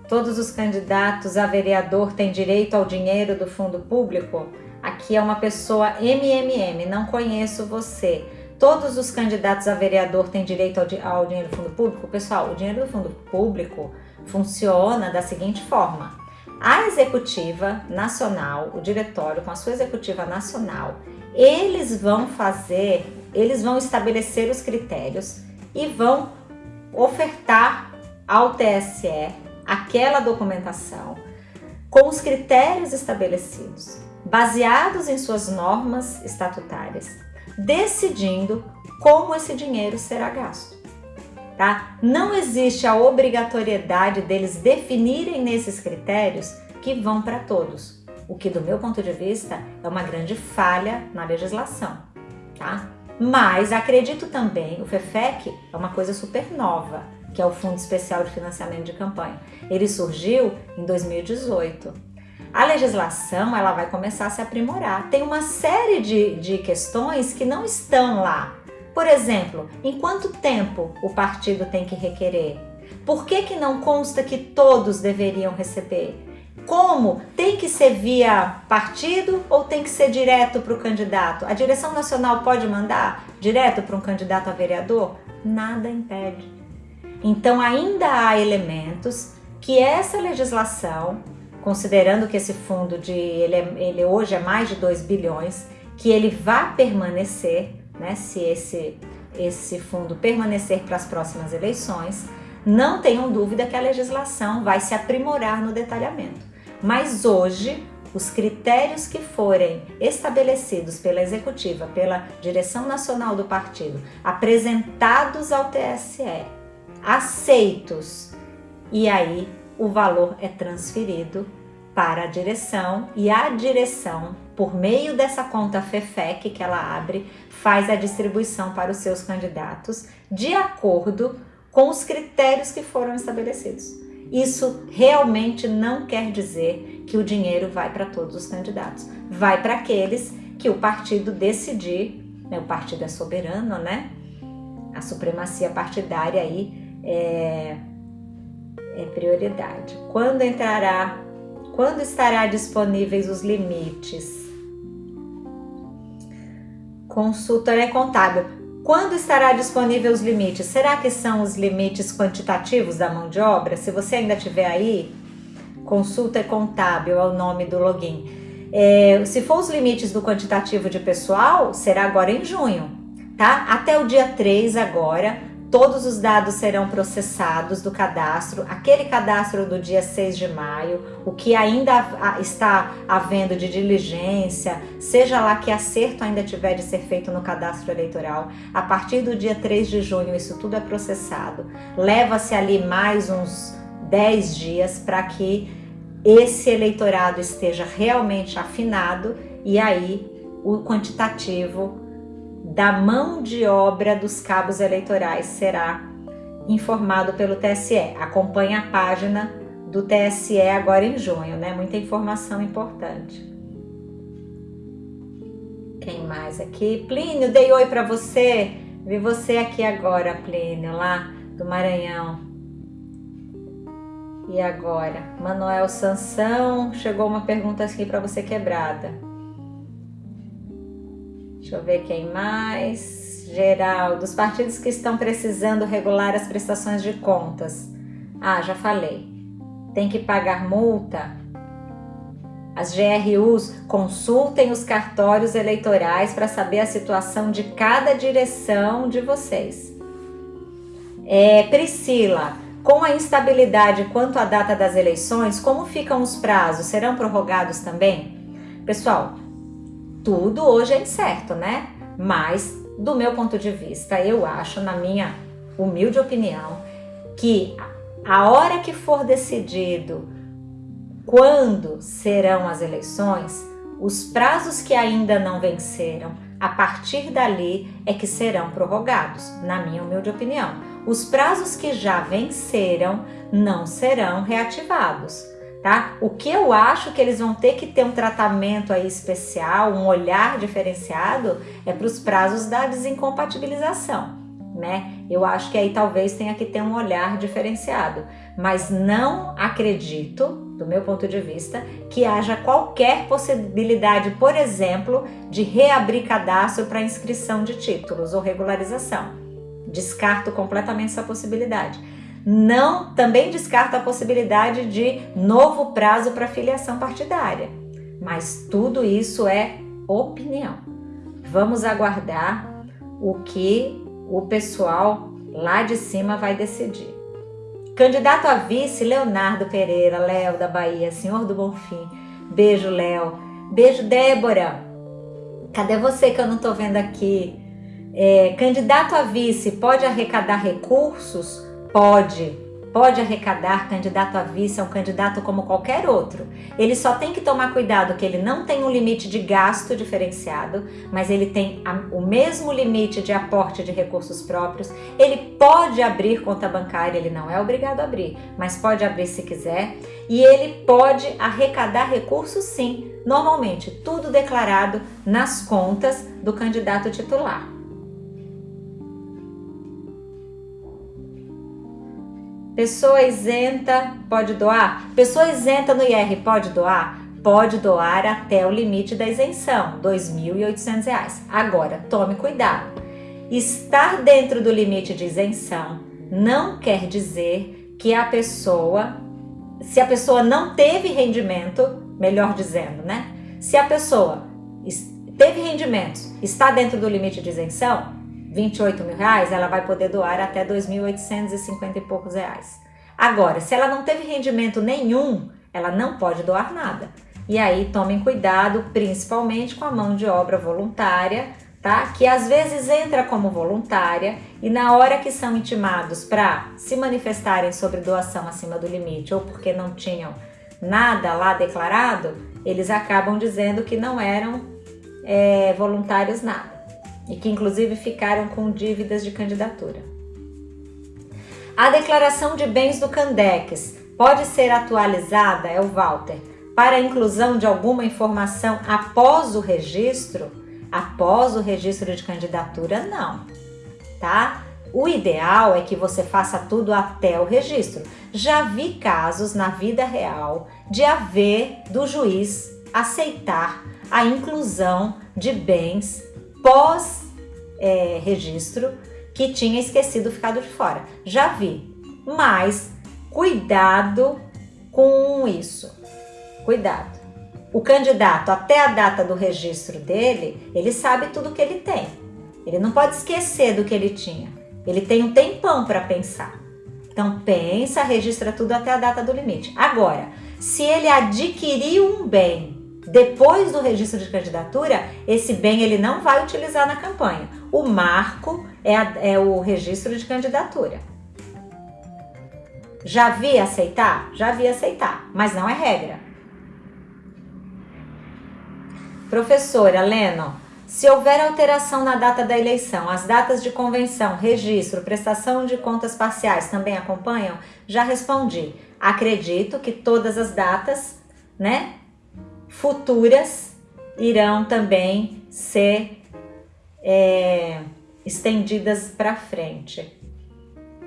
Todos os candidatos a vereador têm direito ao dinheiro do fundo público? Aqui é uma pessoa MMM, não conheço você. Todos os candidatos a vereador têm direito ao, ao dinheiro do fundo público? Pessoal, o dinheiro do fundo público funciona da seguinte forma. A executiva nacional, o diretório com a sua executiva nacional, eles vão fazer, eles vão estabelecer os critérios e vão ofertar ao TSE aquela documentação com os critérios estabelecidos, baseados em suas normas estatutárias, decidindo como esse dinheiro será gasto. Tá? Não existe a obrigatoriedade deles definirem nesses critérios que vão para todos, o que do meu ponto de vista é uma grande falha na legislação. Tá? Mas acredito também, o FEFEC é uma coisa super nova, que é o Fundo Especial de Financiamento de Campanha. Ele surgiu em 2018. A legislação ela vai começar a se aprimorar. Tem uma série de, de questões que não estão lá. Por exemplo, em quanto tempo o partido tem que requerer? Por que, que não consta que todos deveriam receber? Como? Tem que ser via partido ou tem que ser direto para o candidato? A direção nacional pode mandar direto para um candidato a vereador? Nada impede. Então ainda há elementos que essa legislação, considerando que esse fundo de ele, é, ele hoje é mais de 2 bilhões, que ele vá permanecer, né, se esse, esse fundo permanecer para as próximas eleições, não tenham dúvida que a legislação vai se aprimorar no detalhamento. Mas hoje, os critérios que forem estabelecidos pela executiva, pela direção nacional do partido, apresentados ao TSE, aceitos. E aí o valor é transferido para a direção e a direção, por meio dessa conta FEFEC que ela abre, faz a distribuição para os seus candidatos de acordo com os critérios que foram estabelecidos. Isso realmente não quer dizer que o dinheiro vai para todos os candidatos. Vai para aqueles que o partido decidir, né? o partido é soberano, né? A supremacia partidária aí é, é prioridade. Quando entrará, quando estará disponíveis os limites? Consultoria é contábil. Quando estará disponível os limites? Será que são os limites quantitativos da mão de obra? Se você ainda tiver aí, consulta é contábil é o nome do login. É, se for os limites do quantitativo de pessoal, será agora em junho, tá? Até o dia 3 agora, Todos os dados serão processados do cadastro, aquele cadastro do dia 6 de maio, o que ainda está havendo de diligência, seja lá que acerto ainda tiver de ser feito no cadastro eleitoral, a partir do dia 3 de junho isso tudo é processado. Leva-se ali mais uns 10 dias para que esse eleitorado esteja realmente afinado e aí o quantitativo da mão de obra dos cabos eleitorais será informado pelo TSE. Acompanhe a página do TSE agora em junho, né? Muita informação importante. Quem mais aqui? Plínio, dei oi para você. Vi você aqui agora, Plínio, lá do Maranhão. E agora? Manuel Sansão, chegou uma pergunta aqui para você quebrada. Deixa eu ver quem mais. Geral, dos partidos que estão precisando regular as prestações de contas. Ah, já falei. Tem que pagar multa. As GRUs consultem os cartórios eleitorais para saber a situação de cada direção de vocês. É, Priscila, com a instabilidade quanto à data das eleições, como ficam os prazos? Serão prorrogados também? Pessoal, tudo hoje é incerto, né? Mas, do meu ponto de vista, eu acho, na minha humilde opinião, que a hora que for decidido quando serão as eleições, os prazos que ainda não venceram, a partir dali é que serão prorrogados, na minha humilde opinião. Os prazos que já venceram não serão reativados, tá? O que eu acho que eles vão ter que ter um tratamento aí especial, um olhar diferenciado, é para os prazos da desincompatibilização né? Eu acho que aí talvez tenha que ter um olhar diferenciado, mas não acredito, do meu ponto de vista, que haja qualquer possibilidade, por exemplo, de reabrir cadastro para inscrição de títulos ou regularização. Descarto completamente essa possibilidade. Não, também descarto a possibilidade de novo prazo para filiação partidária. Mas tudo isso é opinião. Vamos aguardar o que o pessoal lá de cima vai decidir. Candidato a vice, Leonardo Pereira, Léo da Bahia, Senhor do Bonfim. Beijo, Léo. Beijo, Débora. Cadê você que eu não tô vendo aqui? É, candidato a vice pode arrecadar recursos? Pode pode arrecadar, candidato a vice é um candidato como qualquer outro. Ele só tem que tomar cuidado que ele não tem um limite de gasto diferenciado, mas ele tem o mesmo limite de aporte de recursos próprios. Ele pode abrir conta bancária, ele não é obrigado a abrir, mas pode abrir se quiser. E ele pode arrecadar recursos sim, normalmente tudo declarado nas contas do candidato titular. Pessoa isenta pode doar? Pessoa isenta no IR pode doar? Pode doar até o limite da isenção, R$ 2.800. Agora, tome cuidado. Estar dentro do limite de isenção não quer dizer que a pessoa, se a pessoa não teve rendimento, melhor dizendo, né? Se a pessoa teve rendimentos, está dentro do limite de isenção, 28 mil reais, ela vai poder doar até 2.850 e poucos reais. Agora, se ela não teve rendimento nenhum, ela não pode doar nada. E aí tomem cuidado, principalmente com a mão de obra voluntária, tá? Que às vezes entra como voluntária e na hora que são intimados para se manifestarem sobre doação acima do limite ou porque não tinham nada lá declarado, eles acabam dizendo que não eram é, voluntários nada e que inclusive ficaram com dívidas de candidatura. A declaração de bens do Candex pode ser atualizada, é o Walter, para a inclusão de alguma informação após o registro? Após o registro de candidatura, não, tá? O ideal é que você faça tudo até o registro. Já vi casos na vida real de haver do juiz aceitar a inclusão de bens pós é, que tinha esquecido ficado de fora. Já vi, mas cuidado com isso. Cuidado. O candidato, até a data do registro dele, ele sabe tudo que ele tem. Ele não pode esquecer do que ele tinha. Ele tem um tempão para pensar. Então pensa, registra tudo até a data do limite. Agora, se ele adquiriu um bem depois do registro de candidatura, esse bem ele não vai utilizar na campanha. O marco é, a, é o registro de candidatura. Já vi aceitar? Já vi aceitar, mas não é regra. Professora Leno, se houver alteração na data da eleição, as datas de convenção, registro, prestação de contas parciais também acompanham? Já respondi. Acredito que todas as datas, né, futuras irão também ser é, estendidas para frente.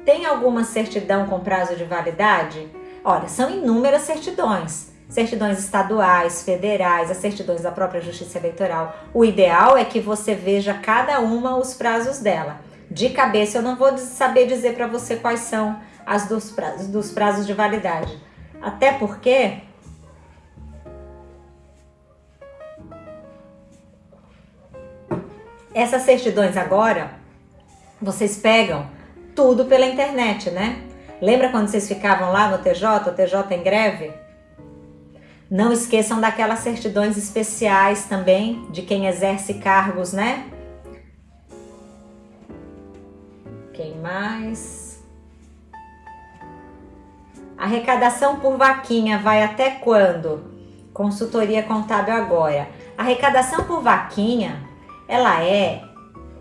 Tem alguma certidão com prazo de validade? Olha, são inúmeras certidões. Certidões estaduais, federais, as certidões da própria Justiça Eleitoral. O ideal é que você veja cada uma os prazos dela. De cabeça eu não vou saber dizer para você quais são as dos prazos, dos prazos de validade. Até porque Essas certidões agora, vocês pegam tudo pela internet, né? Lembra quando vocês ficavam lá no TJ, o TJ em greve? Não esqueçam daquelas certidões especiais também, de quem exerce cargos, né? Quem mais? Arrecadação por vaquinha vai até quando? Consultoria contábil agora. Arrecadação por vaquinha, ela é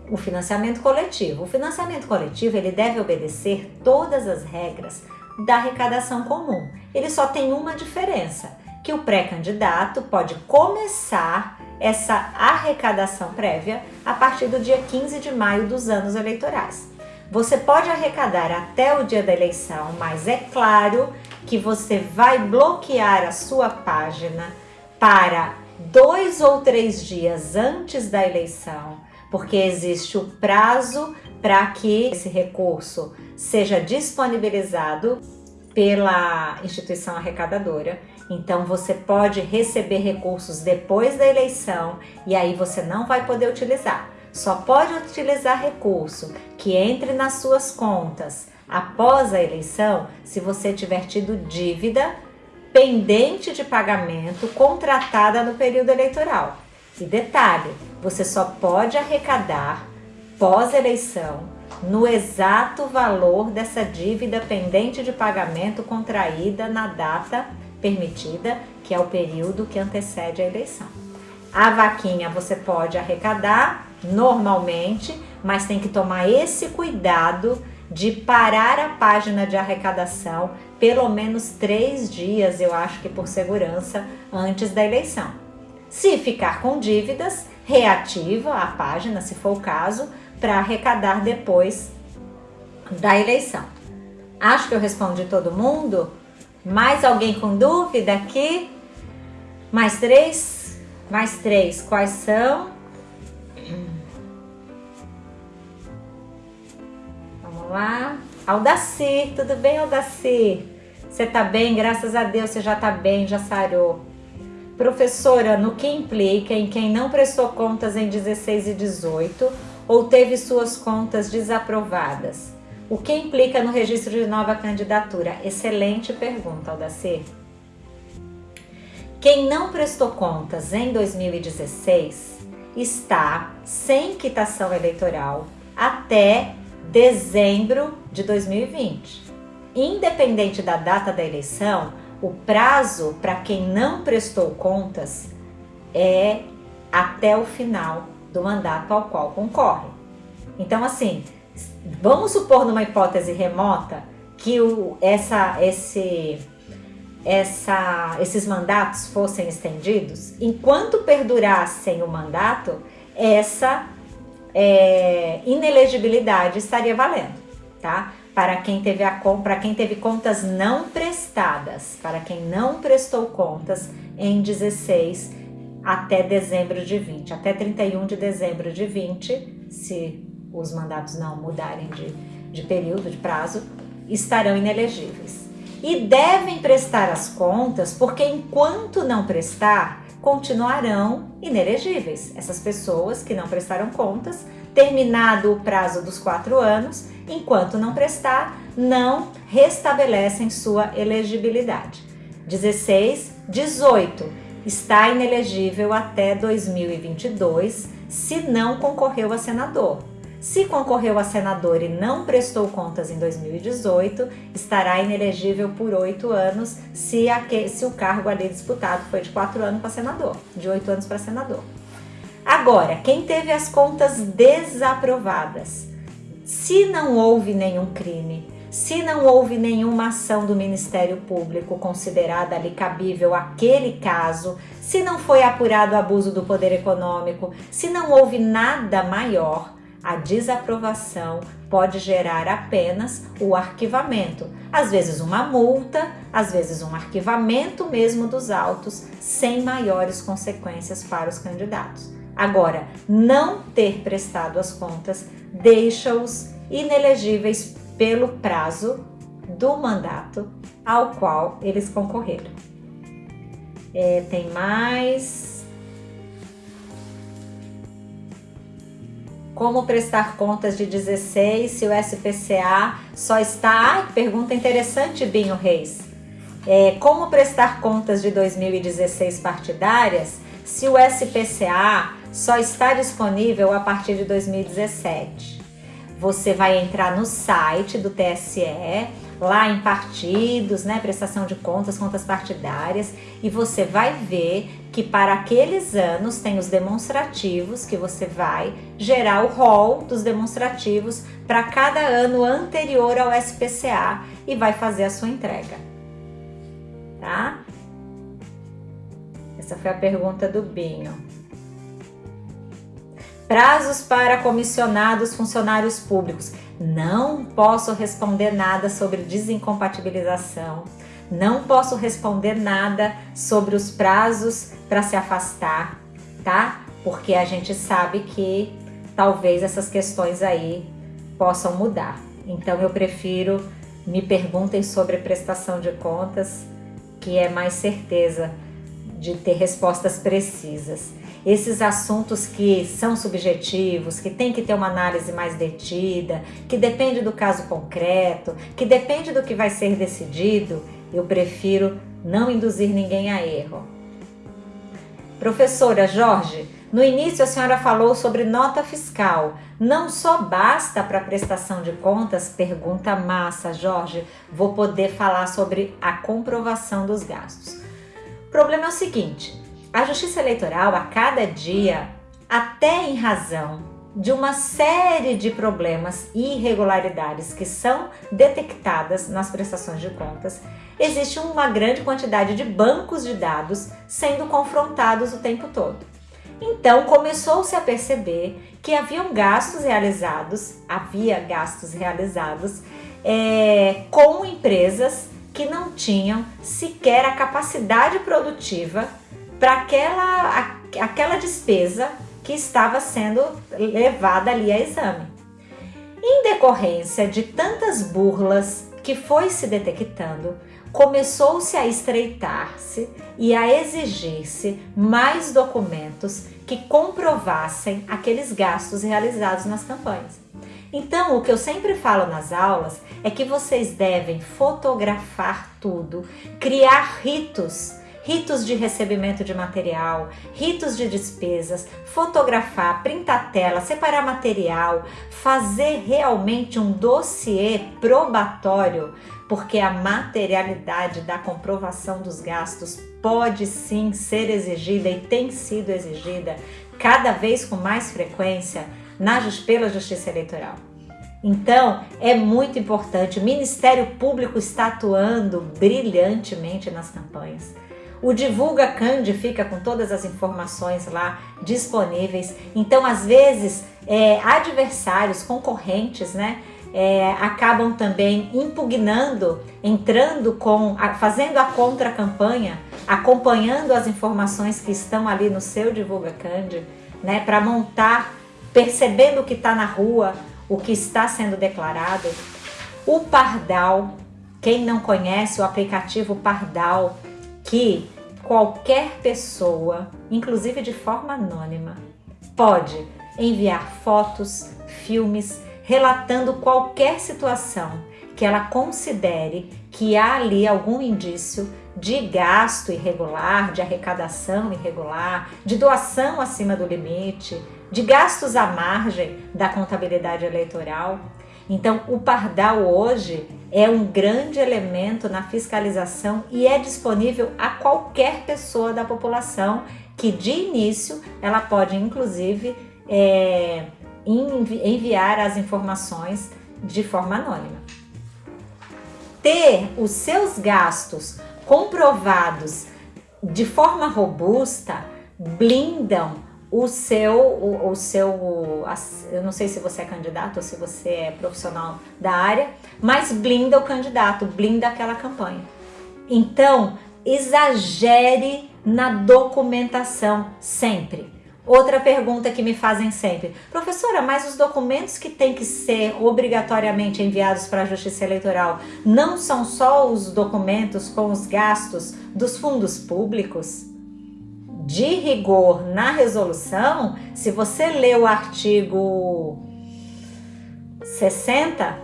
o financiamento coletivo. O financiamento coletivo ele deve obedecer todas as regras da arrecadação comum. Ele só tem uma diferença, que o pré-candidato pode começar essa arrecadação prévia a partir do dia 15 de maio dos anos eleitorais. Você pode arrecadar até o dia da eleição, mas é claro que você vai bloquear a sua página para dois ou três dias antes da eleição, porque existe o prazo para que esse recurso seja disponibilizado pela instituição arrecadadora. Então você pode receber recursos depois da eleição e aí você não vai poder utilizar. Só pode utilizar recurso que entre nas suas contas após a eleição se você tiver tido dívida pendente de pagamento contratada no período eleitoral. E detalhe, você só pode arrecadar pós-eleição no exato valor dessa dívida pendente de pagamento contraída na data permitida, que é o período que antecede a eleição. A vaquinha você pode arrecadar normalmente, mas tem que tomar esse cuidado de parar a página de arrecadação pelo menos três dias, eu acho que por segurança, antes da eleição. Se ficar com dívidas, reativa a página, se for o caso, para arrecadar depois da eleição. Acho que eu respondi todo mundo. Mais alguém com dúvida aqui? Mais três? Mais três. Quais são? Vamos lá. Aldacir, tudo bem, Aldacir? Você tá bem? Graças a Deus você já tá bem, já sarou. Professora, no que implica em quem não prestou contas em 16 e 18 ou teve suas contas desaprovadas? O que implica no registro de nova candidatura? Excelente pergunta, Aldacir. Quem não prestou contas em 2016 está sem quitação eleitoral até dezembro de 2020. Independente da data da eleição, o prazo para quem não prestou contas é até o final do mandato ao qual concorre. Então, assim, vamos supor numa hipótese remota que o, essa, esse, essa, esses mandatos fossem estendidos, enquanto perdurassem o mandato, essa é, inelegibilidade estaria valendo, tá? Para quem teve a para quem teve contas não prestadas, para quem não prestou contas em 16 até dezembro de 20, até 31 de dezembro de 20, se os mandatos não mudarem de, de período, de prazo, estarão inelegíveis. E devem prestar as contas, porque enquanto não prestar, continuarão inelegíveis. Essas pessoas que não prestaram contas, terminado o prazo dos quatro anos, enquanto não prestar, não restabelecem sua elegibilidade. 16, 18 está inelegível até 2022 se não concorreu a senador. Se concorreu a senador e não prestou contas em 2018, estará inelegível por oito anos se, se, o cargo ali disputado foi de quatro anos para senador, de oito anos para senador. Agora, quem teve as contas desaprovadas, se não houve nenhum crime, se não houve nenhuma ação do Ministério Público considerada ali cabível aquele caso, se não foi apurado abuso do poder econômico, se não houve nada maior, a desaprovação pode gerar apenas o arquivamento, às vezes uma multa, às vezes um arquivamento mesmo dos autos, sem maiores consequências para os candidatos. Agora, não ter prestado as contas deixa-os inelegíveis pelo prazo do mandato ao qual eles concorreram. É, tem mais. Como prestar contas de 16 se o SPCA só está. Ai, pergunta interessante, Binho Reis. É, como prestar contas de 2016 partidárias se o SPCA só está disponível a partir de 2017? você vai entrar no site do TSE, lá em partidos, né, prestação de contas, contas partidárias, e você vai ver que para aqueles anos tem os demonstrativos que você vai gerar o rol dos demonstrativos para cada ano anterior ao SPCA e vai fazer a sua entrega. Tá? Essa foi a pergunta do Binho. Prazos para comissionados funcionários públicos. Não posso responder nada sobre desincompatibilização. Não posso responder nada sobre os prazos para se afastar, tá? Porque a gente sabe que talvez essas questões aí possam mudar. Então eu prefiro me perguntem sobre prestação de contas, que é mais certeza de ter respostas precisas esses assuntos que são subjetivos, que tem que ter uma análise mais detida, que depende do caso concreto, que depende do que vai ser decidido, eu prefiro não induzir ninguém a erro. Professora Jorge, no início a senhora falou sobre nota fiscal. Não só basta para prestação de contas? Pergunta massa, Jorge. Vou poder falar sobre a comprovação dos gastos. O problema é o seguinte: a Justiça Eleitoral, a cada dia, até em razão de uma série de problemas e irregularidades que são detectadas nas prestações de contas, existe uma grande quantidade de bancos de dados sendo confrontados o tempo todo. Então começou-se a perceber que haviam gastos realizados, havia gastos realizados é, com empresas que não tinham sequer a capacidade produtiva para aquela, aquela despesa que estava sendo levada ali a exame. Em decorrência de tantas burlas que foi se detectando, começou-se a estreitar-se e a exigir-se mais documentos que comprovassem aqueles gastos realizados nas campanhas. Então, o que eu sempre falo nas aulas é que vocês devem fotografar tudo, criar ritos ritos de recebimento de material, ritos de despesas, fotografar, printar tela, separar material, fazer realmente um dossiê probatório, porque a materialidade da comprovação dos gastos pode sim ser exigida e tem sido exigida cada vez com mais frequência na, pela Justiça Eleitoral. Então, é muito importante. O Ministério Público está atuando brilhantemente nas campanhas. O Divulga Cande fica com todas as informações lá disponíveis. Então, às vezes, é, adversários, concorrentes, né? É, acabam também impugnando, entrando com, fazendo a contra-campanha, acompanhando as informações que estão ali no seu Divulga Cande, né? Para montar, percebendo o que está na rua, o que está sendo declarado. O Pardal, quem não conhece o aplicativo Pardal, que qualquer pessoa, inclusive de forma anônima, pode enviar fotos, filmes, relatando qualquer situação que ela considere que há ali algum indício de gasto irregular, de arrecadação irregular, de doação acima do limite, de gastos à margem da contabilidade eleitoral. Então, o Pardal hoje é um grande elemento na fiscalização e é disponível a qualquer pessoa da população que de início ela pode inclusive é, envi enviar as informações de forma anônima. Ter os seus gastos comprovados de forma robusta blindam o seu, o, o, seu, eu não sei se você é candidato ou se você é profissional da área, mas blinda o candidato, blinda aquela campanha. Então, exagere na documentação sempre. Outra pergunta que me fazem sempre, professora, mas os documentos que têm que ser obrigatoriamente enviados para a Justiça Eleitoral não são só os documentos com os gastos dos fundos públicos? De rigor na resolução, se você lê o artigo 60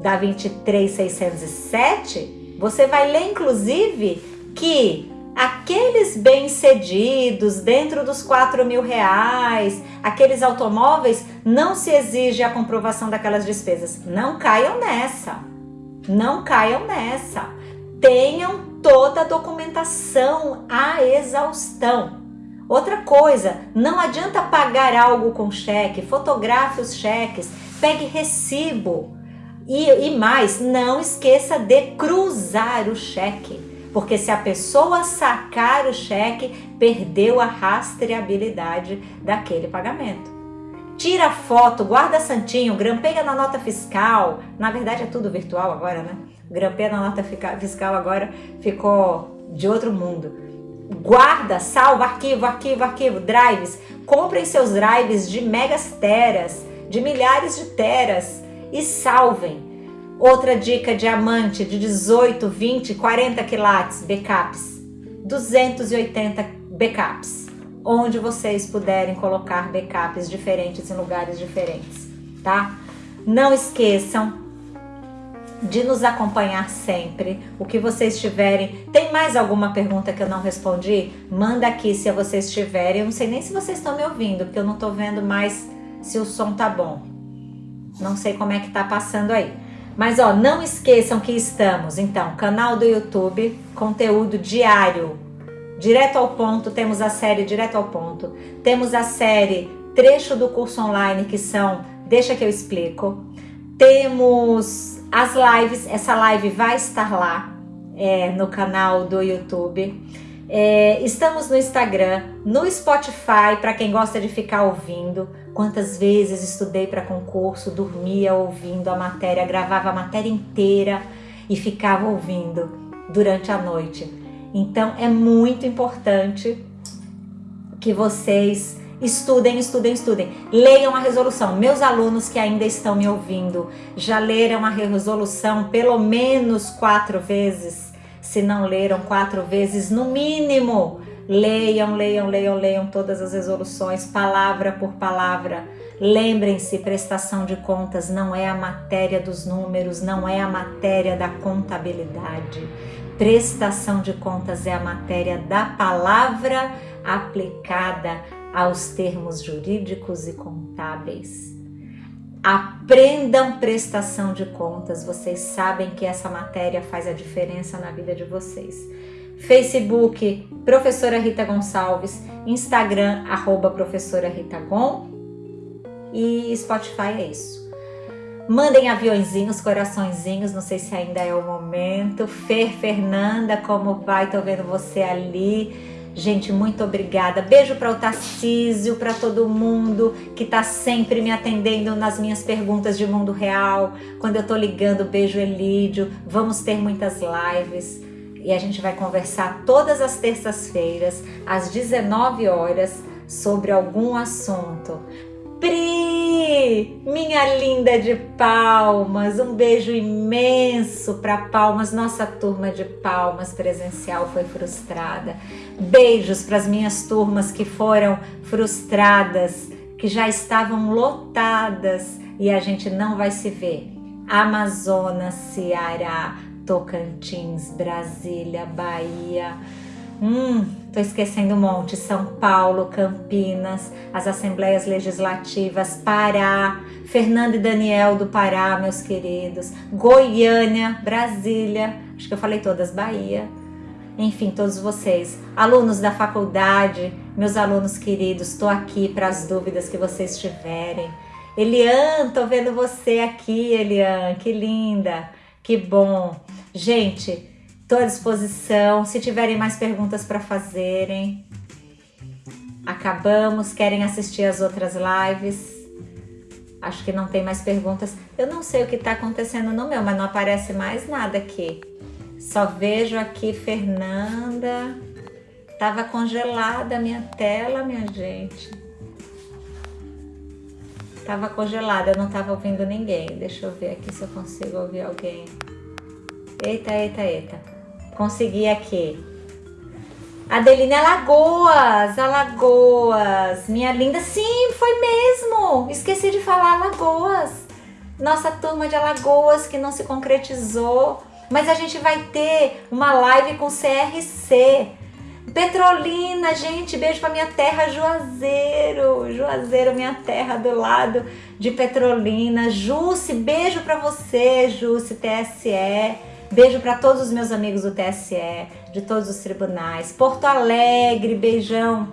da 23607, você vai ler inclusive que aqueles bem-cedidos dentro dos 4 mil reais, aqueles automóveis, não se exige a comprovação daquelas despesas. Não caiam nessa. Não caiam nessa. Tenham toda a documentação à exaustão. Outra coisa, não adianta pagar algo com cheque, fotografe os cheques, pegue recibo. E, e mais, não esqueça de cruzar o cheque, porque se a pessoa sacar o cheque, perdeu a rastreabilidade daquele pagamento. Tira foto, guarda santinho, grampeia na nota fiscal. Na verdade é tudo virtual agora, né? Grampeia na nota fiscal agora ficou de outro mundo. Guarda, salva, arquivo, arquivo, arquivo, drives. Comprem seus drives de megas teras, de milhares de teras e salvem. Outra dica diamante de 18, 20, 40 quilates backups. 280 backups. Onde vocês puderem colocar backups diferentes em lugares diferentes, tá? Não esqueçam de nos acompanhar sempre. O que vocês tiverem. Tem mais alguma pergunta que eu não respondi? Manda aqui se vocês tiverem. Eu não sei nem se vocês estão me ouvindo, porque eu não estou vendo mais se o som tá bom. Não sei como é que tá passando aí. Mas ó, não esqueçam que estamos, então, canal do YouTube, conteúdo diário, direto ao ponto, temos a série direto ao ponto, temos a série trecho do curso online que são, deixa que eu explico, temos as lives, essa live vai estar lá é, no canal do YouTube. É, estamos no Instagram, no Spotify, para quem gosta de ficar ouvindo. Quantas vezes estudei para concurso, dormia ouvindo a matéria, gravava a matéria inteira e ficava ouvindo durante a noite. Então é muito importante que vocês estudem, estudem, estudem. Leiam a resolução. Meus alunos que ainda estão me ouvindo já leram a resolução pelo menos quatro vezes se não leram quatro vezes, no mínimo, leiam, leiam, leiam, leiam todas as resoluções, palavra por palavra. Lembrem-se, prestação de contas não é a matéria dos números, não é a matéria da contabilidade. Prestação de contas é a matéria da palavra aplicada aos termos jurídicos e contábeis. Aprendam prestação de contas, vocês sabem que essa matéria faz a diferença na vida de vocês. Facebook, Professora Rita Gonçalves, Instagram, arroba Professora Rita Gon e Spotify é isso. Mandem aviãozinhos, coraçõezinhos, não sei se ainda é o momento. Fer Fernanda, como vai? Tô vendo você ali. Gente, muito obrigada. Beijo para o Tarcísio, para todo mundo que está sempre me atendendo nas minhas perguntas de mundo real. Quando eu tô ligando, beijo Elídio. Vamos ter muitas lives e a gente vai conversar todas as terças-feiras às 19 horas sobre algum assunto. Pri, minha linda de Palmas, um beijo imenso para Palmas. Nossa turma de Palmas presencial foi frustrada. Beijos para as minhas turmas que foram frustradas, que já estavam lotadas e a gente não vai se ver. Amazonas, Ceará, Tocantins, Brasília, Bahia. Hum, tô esquecendo um monte. São Paulo, Campinas, as Assembleias Legislativas, Pará, Fernando e Daniel do Pará, meus queridos, Goiânia, Brasília, acho que eu falei todas, Bahia. Enfim, todos vocês, alunos da faculdade, meus alunos queridos, estou aqui para as dúvidas que vocês tiverem. Elian, tô vendo você aqui, Elian, que linda, que bom. Gente, Estou à disposição. Se tiverem mais perguntas para fazerem, acabamos. Querem assistir as outras lives? Acho que não tem mais perguntas. Eu não sei o que está acontecendo no meu, mas não aparece mais nada aqui. Só vejo aqui Fernanda. Tava congelada a minha tela, minha gente. Tava congelada, eu não tava ouvindo ninguém. Deixa eu ver aqui se eu consigo ouvir alguém. Eita, eita, eita. Consegui aqui. Adeline Alagoas, Alagoas, minha linda. Sim, foi mesmo. Esqueci de falar Alagoas. Nossa turma de Alagoas que não se concretizou. Mas a gente vai ter uma live com CRC. Petrolina, gente, beijo pra minha terra Juazeiro. Juazeiro, minha terra do lado de Petrolina. Jusce, beijo pra você, Jusce, TSE. Beijo para todos os meus amigos do TSE, de todos os tribunais. Porto Alegre, beijão.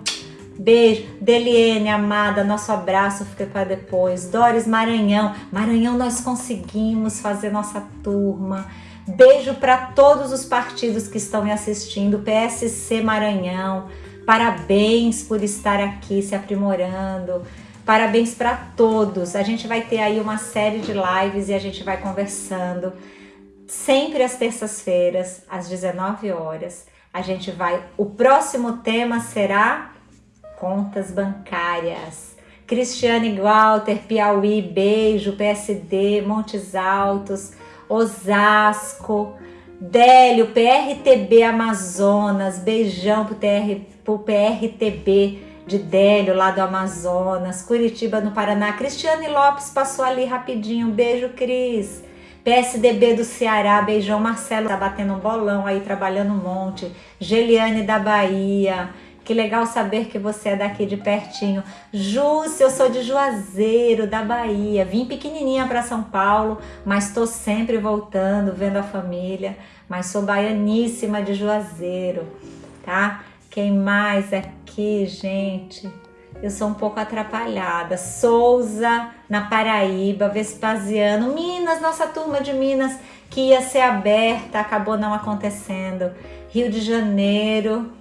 Beijo. Deliene, amada, nosso abraço fica para depois. Doris Maranhão. Maranhão, nós conseguimos fazer nossa turma. Beijo para todos os partidos que estão me assistindo. PSC Maranhão. Parabéns por estar aqui se aprimorando. Parabéns para todos. A gente vai ter aí uma série de lives e a gente vai conversando. Sempre às terças-feiras, às 19 horas. A gente vai. O próximo tema será contas bancárias. Cristiane Walter, Piauí, beijo, PSD, Montes Altos, Osasco, Délio, PRTB Amazonas, beijão pro, TR, pro PRTB de Délio, lá do Amazonas, Curitiba, no Paraná. Cristiane Lopes passou ali rapidinho, beijo, Cris. PSDB do Ceará, beijão, Marcelo tá batendo um bolão aí, trabalhando um monte. Geliane da Bahia, que legal saber que você é daqui de pertinho. Júcia, eu sou de Juazeiro, da Bahia. Vim pequenininha para São Paulo, mas estou sempre voltando, vendo a família. Mas sou baianíssima de Juazeiro, tá? Quem mais aqui, gente? Eu sou um pouco atrapalhada. Souza, na Paraíba, Vespasiano, Minas, nossa turma de Minas que ia ser aberta, acabou não acontecendo. Rio de Janeiro,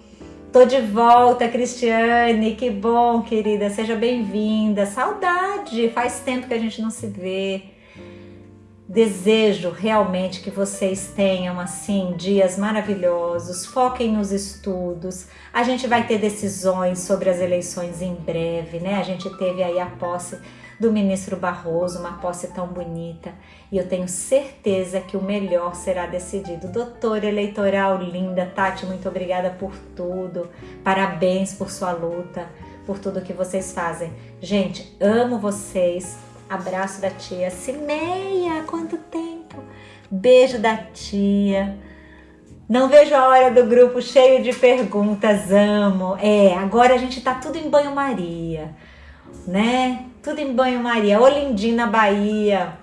Tô de volta, Cristiane, que bom, querida, seja bem-vinda. Saudade, faz tempo que a gente não se vê. Desejo realmente que vocês tenham assim dias maravilhosos. Foquem nos estudos. A gente vai ter decisões sobre as eleições em breve, né? A gente teve aí a posse do ministro Barroso, uma posse tão bonita, e eu tenho certeza que o melhor será decidido. Doutora eleitoral linda, Tati, muito obrigada por tudo, parabéns por sua luta, por tudo que vocês fazem. Gente, amo vocês, abraço da tia Cimeia, quanto tempo! Beijo da tia. Não vejo a hora do grupo cheio de perguntas, amo. É, agora a gente tá tudo em banho-maria, né? tudo em banho-maria, Olindina, Bahia.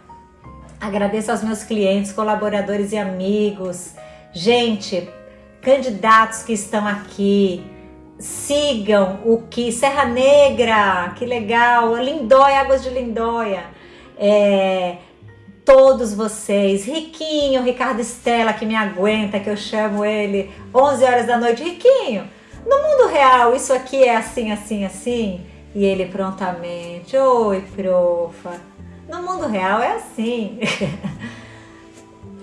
Agradeço aos meus clientes, colaboradores e amigos. Gente, candidatos que estão aqui, sigam o que Serra Negra, que legal, Lindóia, Águas de Lindóia. É, todos vocês, Riquinho, Ricardo Estela, que me aguenta, que eu chamo ele 11 horas da noite, Riquinho, no mundo real isso aqui é assim, assim, assim? E ele prontamente, oi profa, no mundo real é assim.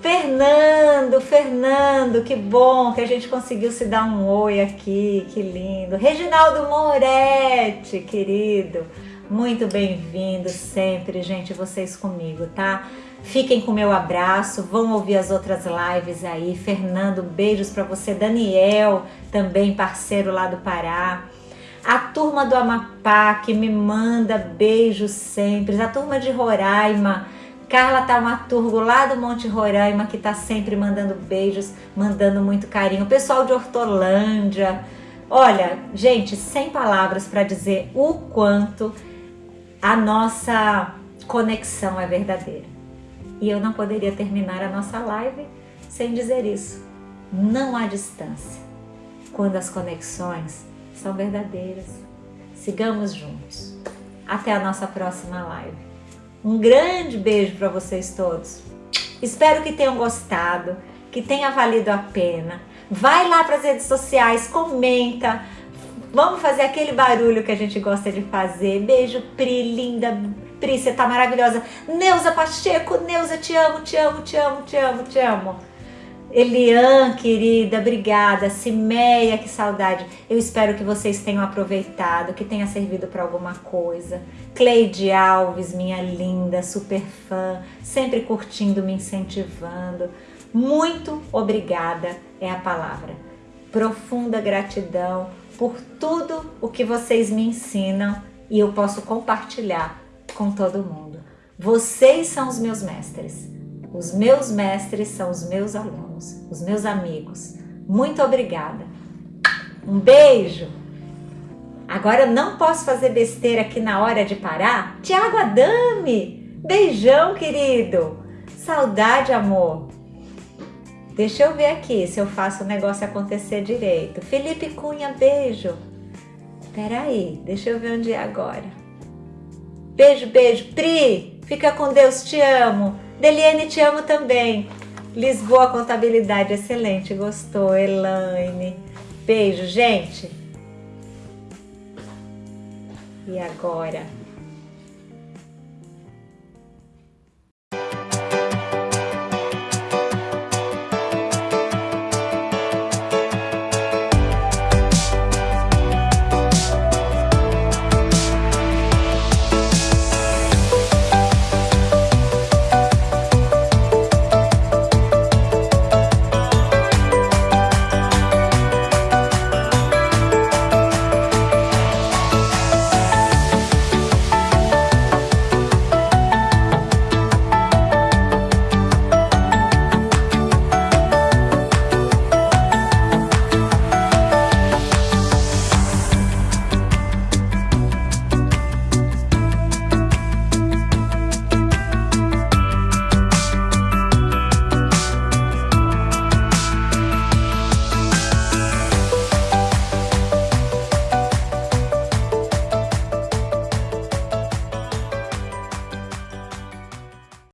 Fernando, Fernando, que bom que a gente conseguiu se dar um oi aqui, que lindo. Reginaldo Moretti, querido, muito bem-vindo sempre, gente, vocês comigo, tá? Fiquem com meu abraço, vão ouvir as outras lives aí. Fernando, beijos para você. Daniel, também parceiro lá do Pará a turma do Amapá que me manda beijos sempre, a turma de Roraima, Carla Taumaturgo lá do Monte Roraima que tá sempre mandando beijos, mandando muito carinho, o pessoal de Hortolândia, olha, gente, sem palavras para dizer o quanto a nossa conexão é verdadeira. E eu não poderia terminar a nossa live sem dizer isso. Não há distância quando as conexões são verdadeiras. Sigamos juntos. Até a nossa próxima live. Um grande beijo para vocês todos. Espero que tenham gostado, que tenha valido a pena. Vai lá para as redes sociais, comenta. Vamos fazer aquele barulho que a gente gosta de fazer. Beijo, Pri, linda. Pri, você tá maravilhosa. Neuza Pacheco, Neuza, te amo, te amo, te amo, te amo, te amo. Elian, querida, obrigada. Cimeia, que saudade. Eu espero que vocês tenham aproveitado, que tenha servido para alguma coisa. Cleide Alves, minha linda, super fã, sempre curtindo, me incentivando. Muito obrigada é a palavra. Profunda gratidão por tudo o que vocês me ensinam e eu posso compartilhar com todo mundo. Vocês são os meus mestres. Os meus mestres são os meus alunos, os meus amigos. Muito obrigada. Um beijo. Agora eu não posso fazer besteira aqui na hora de parar. Tiago Adame, beijão, querido. Saudade, amor. Deixa eu ver aqui se eu faço o negócio acontecer direito. Felipe Cunha, beijo. Peraí, deixa eu ver onde é agora. Beijo, beijo. Pri, fica com Deus, te amo. Deliane, te amo também. Lisboa Contabilidade, excelente, gostou. Elaine, beijo, gente. E agora?